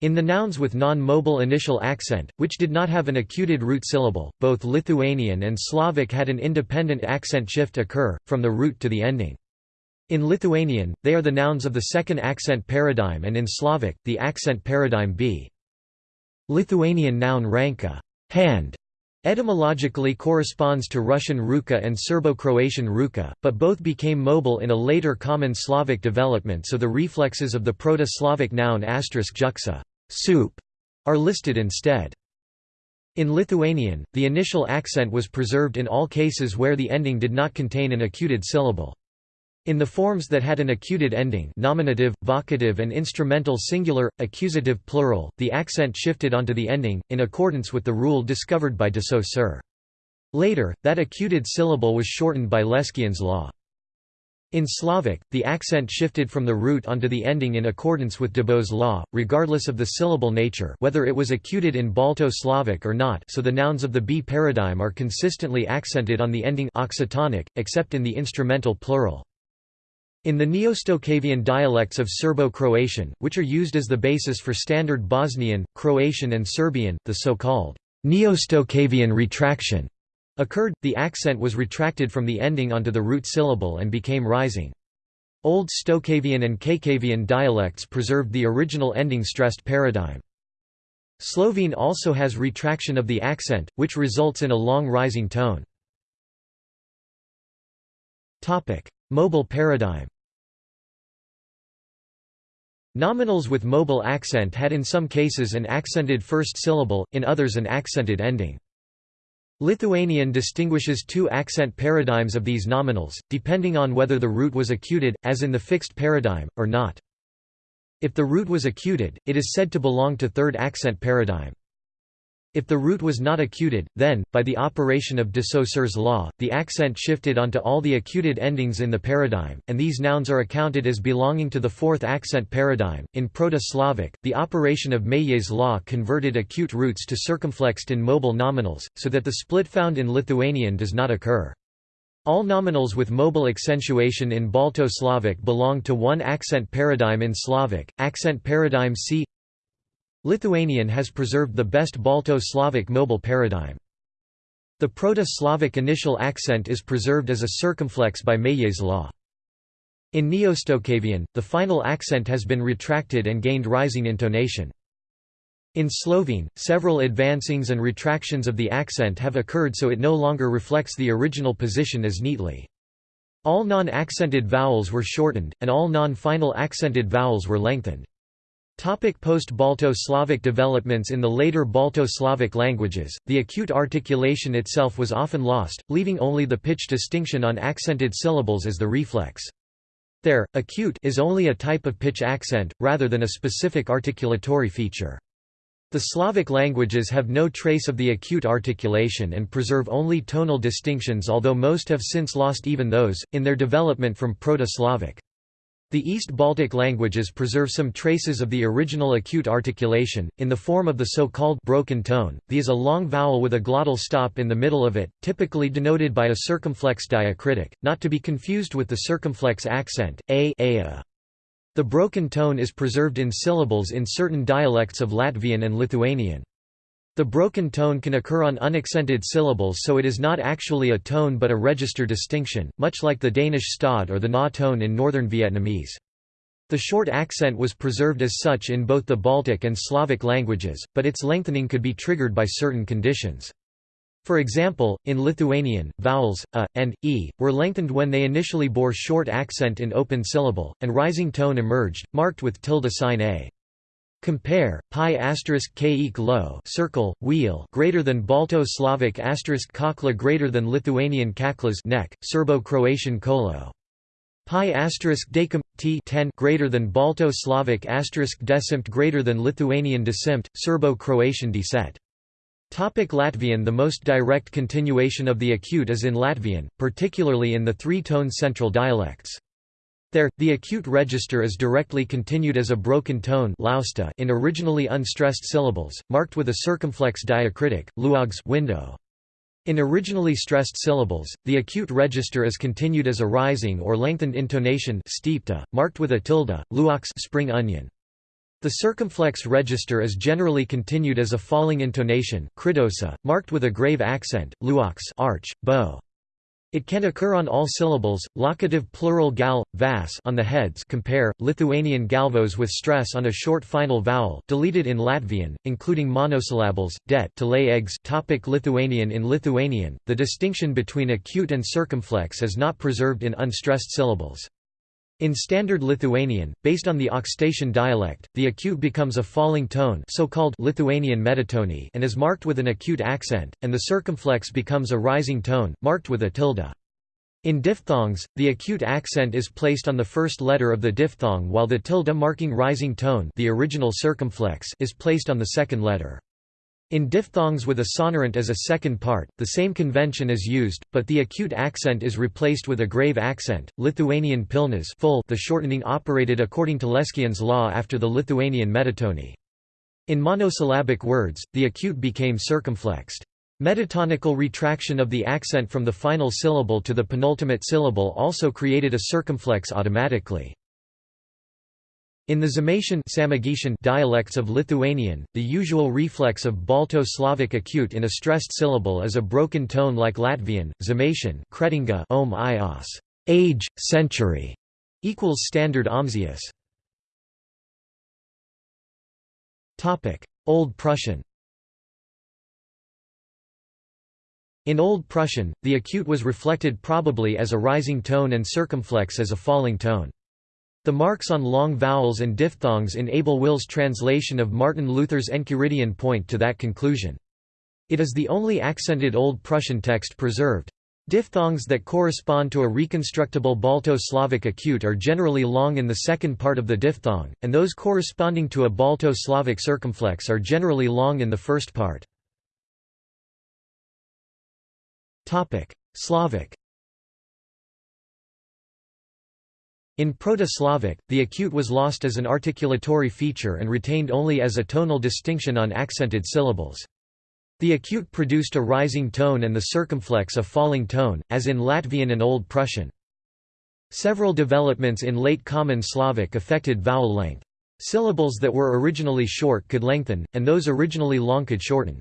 in the nouns with non-mobile initial accent, which did not have an acuted root syllable, both Lithuanian and Slavic had an independent accent shift occur, from the root to the ending. In Lithuanian, they are the nouns of the second accent paradigm and in Slavic, the accent paradigm B. Lithuanian noun ranka hand", etymologically corresponds to Russian ruka and Serbo-Croatian ruka, but both became mobile in a later Common Slavic development so the reflexes of the Proto-Slavic noun juxa soup are listed instead. In Lithuanian, the initial accent was preserved in all cases where the ending did not contain an acuted syllable. In the forms that had an acuted ending nominative, vocative and instrumental singular, accusative plural, the accent shifted onto the ending, in accordance with the rule discovered by de Saussure. Later, that acuted syllable was shortened by Leskien's law. In Slavic, the accent shifted from the root onto the ending in accordance with Dybo's law, regardless of the syllable nature whether it was acuted in Balto-Slavic or not so the nouns of the B paradigm are consistently accented on the ending oxytonic, except in the instrumental plural. In the Neo-Stokavian dialects of Serbo-Croatian, which are used as the basis for standard Bosnian, Croatian and Serbian, the so-called Neo-Stokavian retraction occurred, the accent was retracted from the ending onto the root syllable and became rising. Old Stokavian and Chakavian dialects preserved the original ending stressed paradigm. Slovene also has retraction of the accent, which results in a long rising tone. Mobile paradigm Nominals with mobile accent had in some cases an accented first syllable, in others an accented ending. Lithuanian distinguishes two accent paradigms of these nominals, depending on whether the root was acuted, as in the fixed paradigm, or not. If the root was acuted, it is said to belong to third accent paradigm. If the root was not accuted, then, by the operation of de Saussure's law, the accent shifted onto all the accuted endings in the paradigm, and these nouns are accounted as belonging to the fourth accent paradigm. In Proto-Slavic, the operation of Meillet's law converted acute roots to circumflexed in mobile nominals, so that the split found in Lithuanian does not occur. All nominals with mobile accentuation in Balto-Slavic belong to one accent paradigm in Slavic, accent paradigm C Lithuanian has preserved the best Balto-Slavic mobile paradigm. The Proto-Slavic initial accent is preserved as a circumflex by Meillet's law. In Neo-Stokavian, the final accent has been retracted and gained rising intonation. In Slovene, several advancings and retractions of the accent have occurred so it no longer reflects the original position as neatly. All non-accented vowels were shortened, and all non-final accented vowels were lengthened. Post-Balto-Slavic developments In the later Balto-Slavic languages, the acute articulation itself was often lost, leaving only the pitch distinction on accented syllables as the reflex. There, acute is only a type of pitch accent, rather than a specific articulatory feature. The Slavic languages have no trace of the acute articulation and preserve only tonal distinctions although most have since lost even those, in their development from Proto-Slavic. The East Baltic languages preserve some traces of the original acute articulation, in the form of the so-called broken tone, the is a long vowel with a glottal stop in the middle of it, typically denoted by a circumflex diacritic, not to be confused with the circumflex accent, a, a, The broken tone is preserved in syllables in certain dialects of Latvian and Lithuanian. The broken tone can occur on unaccented syllables so it is not actually a tone but a register distinction, much like the Danish stød or the na tone in northern Vietnamese. The short accent was preserved as such in both the Baltic and Slavic languages, but its lengthening could be triggered by certain conditions. For example, in Lithuanian, vowels a and e were lengthened when they initially bore short accent in open syllable, and rising tone emerged, marked with tilde sign a. Compare pi asterisk k low circle wheel greater than Balto Slavic asterisk kakla greater than Lithuanian kaklas neck Serbo Croatian kolo pi asterisk decim t 10 greater than Balto Slavic asterisk decimt greater than Lithuanian decimt Serbo Croatian deset Topic Latvian The most direct continuation of the acute is in Latvian, particularly in the three-tone central dialects. There, the acute register is directly continued as a broken tone in originally unstressed syllables, marked with a circumflex diacritic, luogs window. In originally stressed syllables, the acute register is continued as a rising or lengthened intonation marked with a tilde, luox spring onion. The circumflex register is generally continued as a falling intonation marked with a grave accent, luox arch, bow. It can occur on all syllables, locative plural gal, vas on the heads compare, Lithuanian galvos with stress on a short final vowel deleted in Latvian, including monosyllables, det to lay eggs topic Lithuanian In Lithuanian, the distinction between acute and circumflex is not preserved in unstressed syllables. In Standard Lithuanian, based on the Aukštaičių dialect, the acute becomes a falling tone so-called Lithuanian metatony and is marked with an acute accent, and the circumflex becomes a rising tone, marked with a tilde. In diphthongs, the acute accent is placed on the first letter of the diphthong while the tilde marking rising tone the original circumflex is placed on the second letter. In diphthongs with a sonorant as a second part, the same convention is used, but the acute accent is replaced with a grave accent. Lithuanian pilnas full the shortening operated according to Leskien's law after the Lithuanian metatony. In monosyllabic words, the acute became circumflexed. Metatonical retraction of the accent from the final syllable to the penultimate syllable also created a circumflex automatically. In the Žemaičian dialects of Lithuanian, the usual reflex of Balto-Slavic acute in a stressed syllable is a broken tone like Latvian, Žemaičian kretinga om ios, age, century, equals standard omzius. Old Prussian In Old Prussian, the acute was reflected probably as a rising tone and circumflex as a falling tone. The marks on long vowels and diphthongs in Abel Will's translation of Martin Luther's Enchiridion point to that conclusion. It is the only accented Old Prussian text preserved. Diphthongs that correspond to a reconstructible Balto-Slavic acute are generally long in the second part of the diphthong, and those corresponding to a Balto-Slavic circumflex are generally long in the first part. Slavic In Proto-Slavic, the acute was lost as an articulatory feature and retained only as a tonal distinction on accented syllables. The acute produced a rising tone and the circumflex a falling tone, as in Latvian and Old Prussian. Several developments in late Common Slavic affected vowel length. Syllables that were originally short could lengthen, and those originally long could shorten.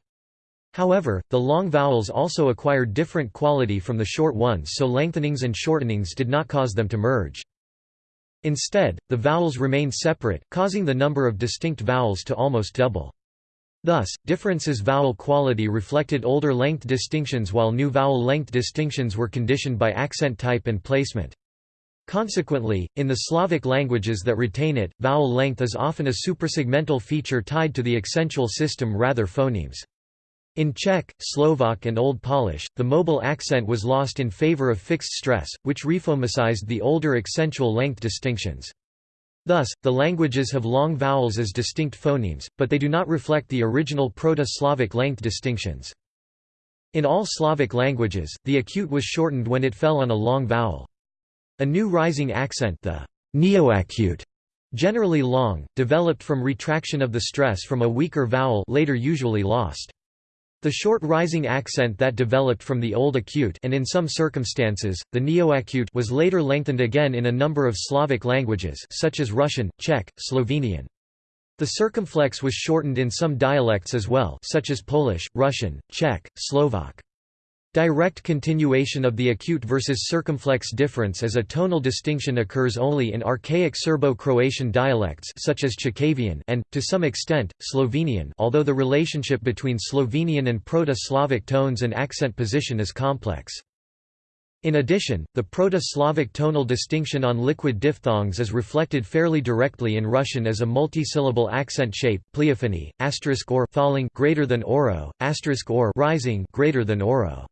However, the long vowels also acquired different quality from the short ones so lengthenings and shortenings did not cause them to merge. Instead, the vowels remain separate, causing the number of distinct vowels to almost double. Thus, differences vowel quality reflected older length distinctions while new vowel length distinctions were conditioned by accent type and placement. Consequently, in the Slavic languages that retain it, vowel length is often a suprasegmental feature tied to the accentual system rather phonemes. In Czech, Slovak and Old Polish, the mobile accent was lost in favor of fixed stress, which rephonemicized the older accentual length distinctions. Thus, the languages have long vowels as distinct phonemes, but they do not reflect the original Proto-Slavic length distinctions. In all Slavic languages, the acute was shortened when it fell on a long vowel. A new rising accent the neoacute, generally long, developed from retraction of the stress from a weaker vowel later usually lost. The short rising accent that developed from the Old Acute and in some circumstances, the Neoacute was later lengthened again in a number of Slavic languages such as Russian, Czech, Slovenian. The circumflex was shortened in some dialects as well such as Polish, Russian, Czech, Slovak. Direct continuation of the acute versus circumflex difference as a tonal distinction occurs only in archaic Serbo-Croatian dialects such as Chakavian and, to some extent, Slovenian although the relationship between Slovenian and Proto-Slavic tones and accent position is complex. In addition, the Proto-Slavic tonal distinction on liquid diphthongs is reflected fairly directly in Russian as a multisyllable accent shape pleophony, asterisk or falling greater than oro, asterisk or rising greater than oro.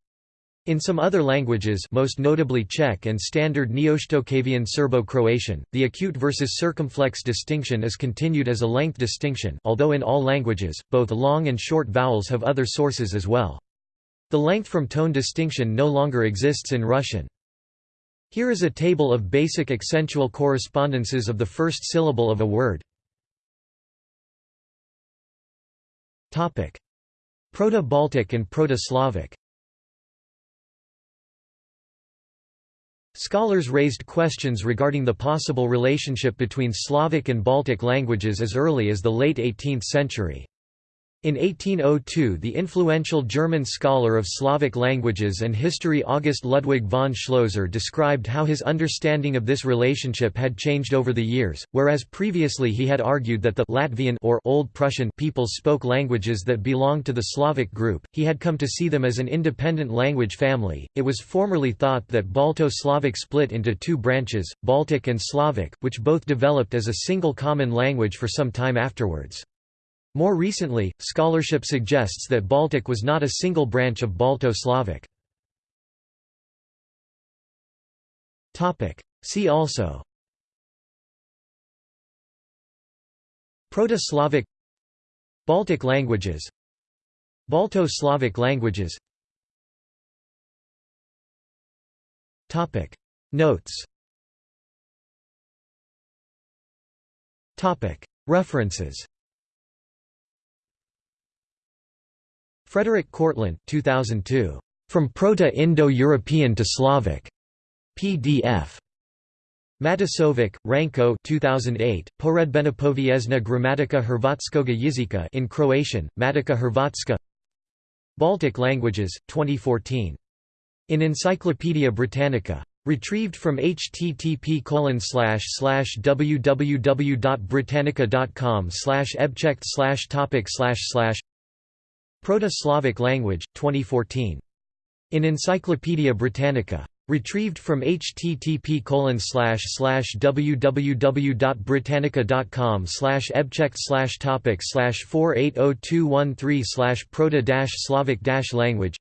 In some other languages most notably Czech and Standard Neoshtokavian Serbo-Croatian, the acute versus circumflex distinction is continued as a length distinction although in all languages, both long and short vowels have other sources as well. The length from tone distinction no longer exists in Russian. Here is a table of basic accentual correspondences of the first syllable of a word. Proto-Baltic and Proto-Slavic Scholars raised questions regarding the possible relationship between Slavic and Baltic languages as early as the late 18th century. In 1802 the influential German scholar of Slavic languages and history August Ludwig von Schlözer described how his understanding of this relationship had changed over the years, whereas previously he had argued that the Latvian or Old Prussian peoples spoke languages that belonged to the Slavic group, he had come to see them as an independent language family. It was formerly thought that Balto-Slavic split into two branches, Baltic and Slavic, which both developed as a single common language for some time afterwards. More recently, scholarship suggests that Baltic was not a single branch of Balto-Slavic. See also. Proto-Slavic. Baltic languages. Balto-Slavic languages. Notes. References Frederik Kortlandt 2002. From Proto-Indo-European to Slavic. PDF. Matasović, Ranko 2008, Poredbenopovijesna gramatika Hrvatskoga jezika in Croatian, Matica Hrvatska Baltic Languages, 2014. In Encyclopædia Britannica. Retrieved from http www.britannica.com ebchecked topic Proto-Slavic language, 2014. In Encyclopædia Britannica. Retrieved from http www.britannica.com ebchecked topic 480213 proto Slavic language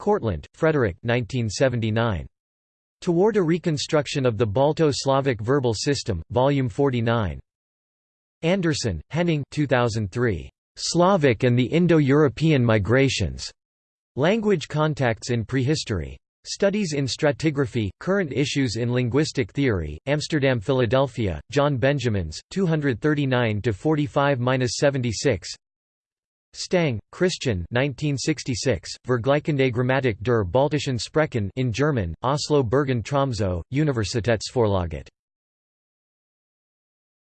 Kortlandt, Frederik 1979. Toward a Reconstruction of the Balto-Slavic Verbal System, Volume 49. Andersen, Henning 2003. Slavic and the Indo-European Migrations. Language Contacts in Prehistory. Studies in Stratigraphy, Current Issues in Linguistic Theory, Amsterdam Philadelphia, John Benjamins, 239–45–76 Stang, Christian 1966, Vergleichende Grammatik der Baltischen Sprechen in German, Oslo Bergen Tromsø, Universitetsforlaget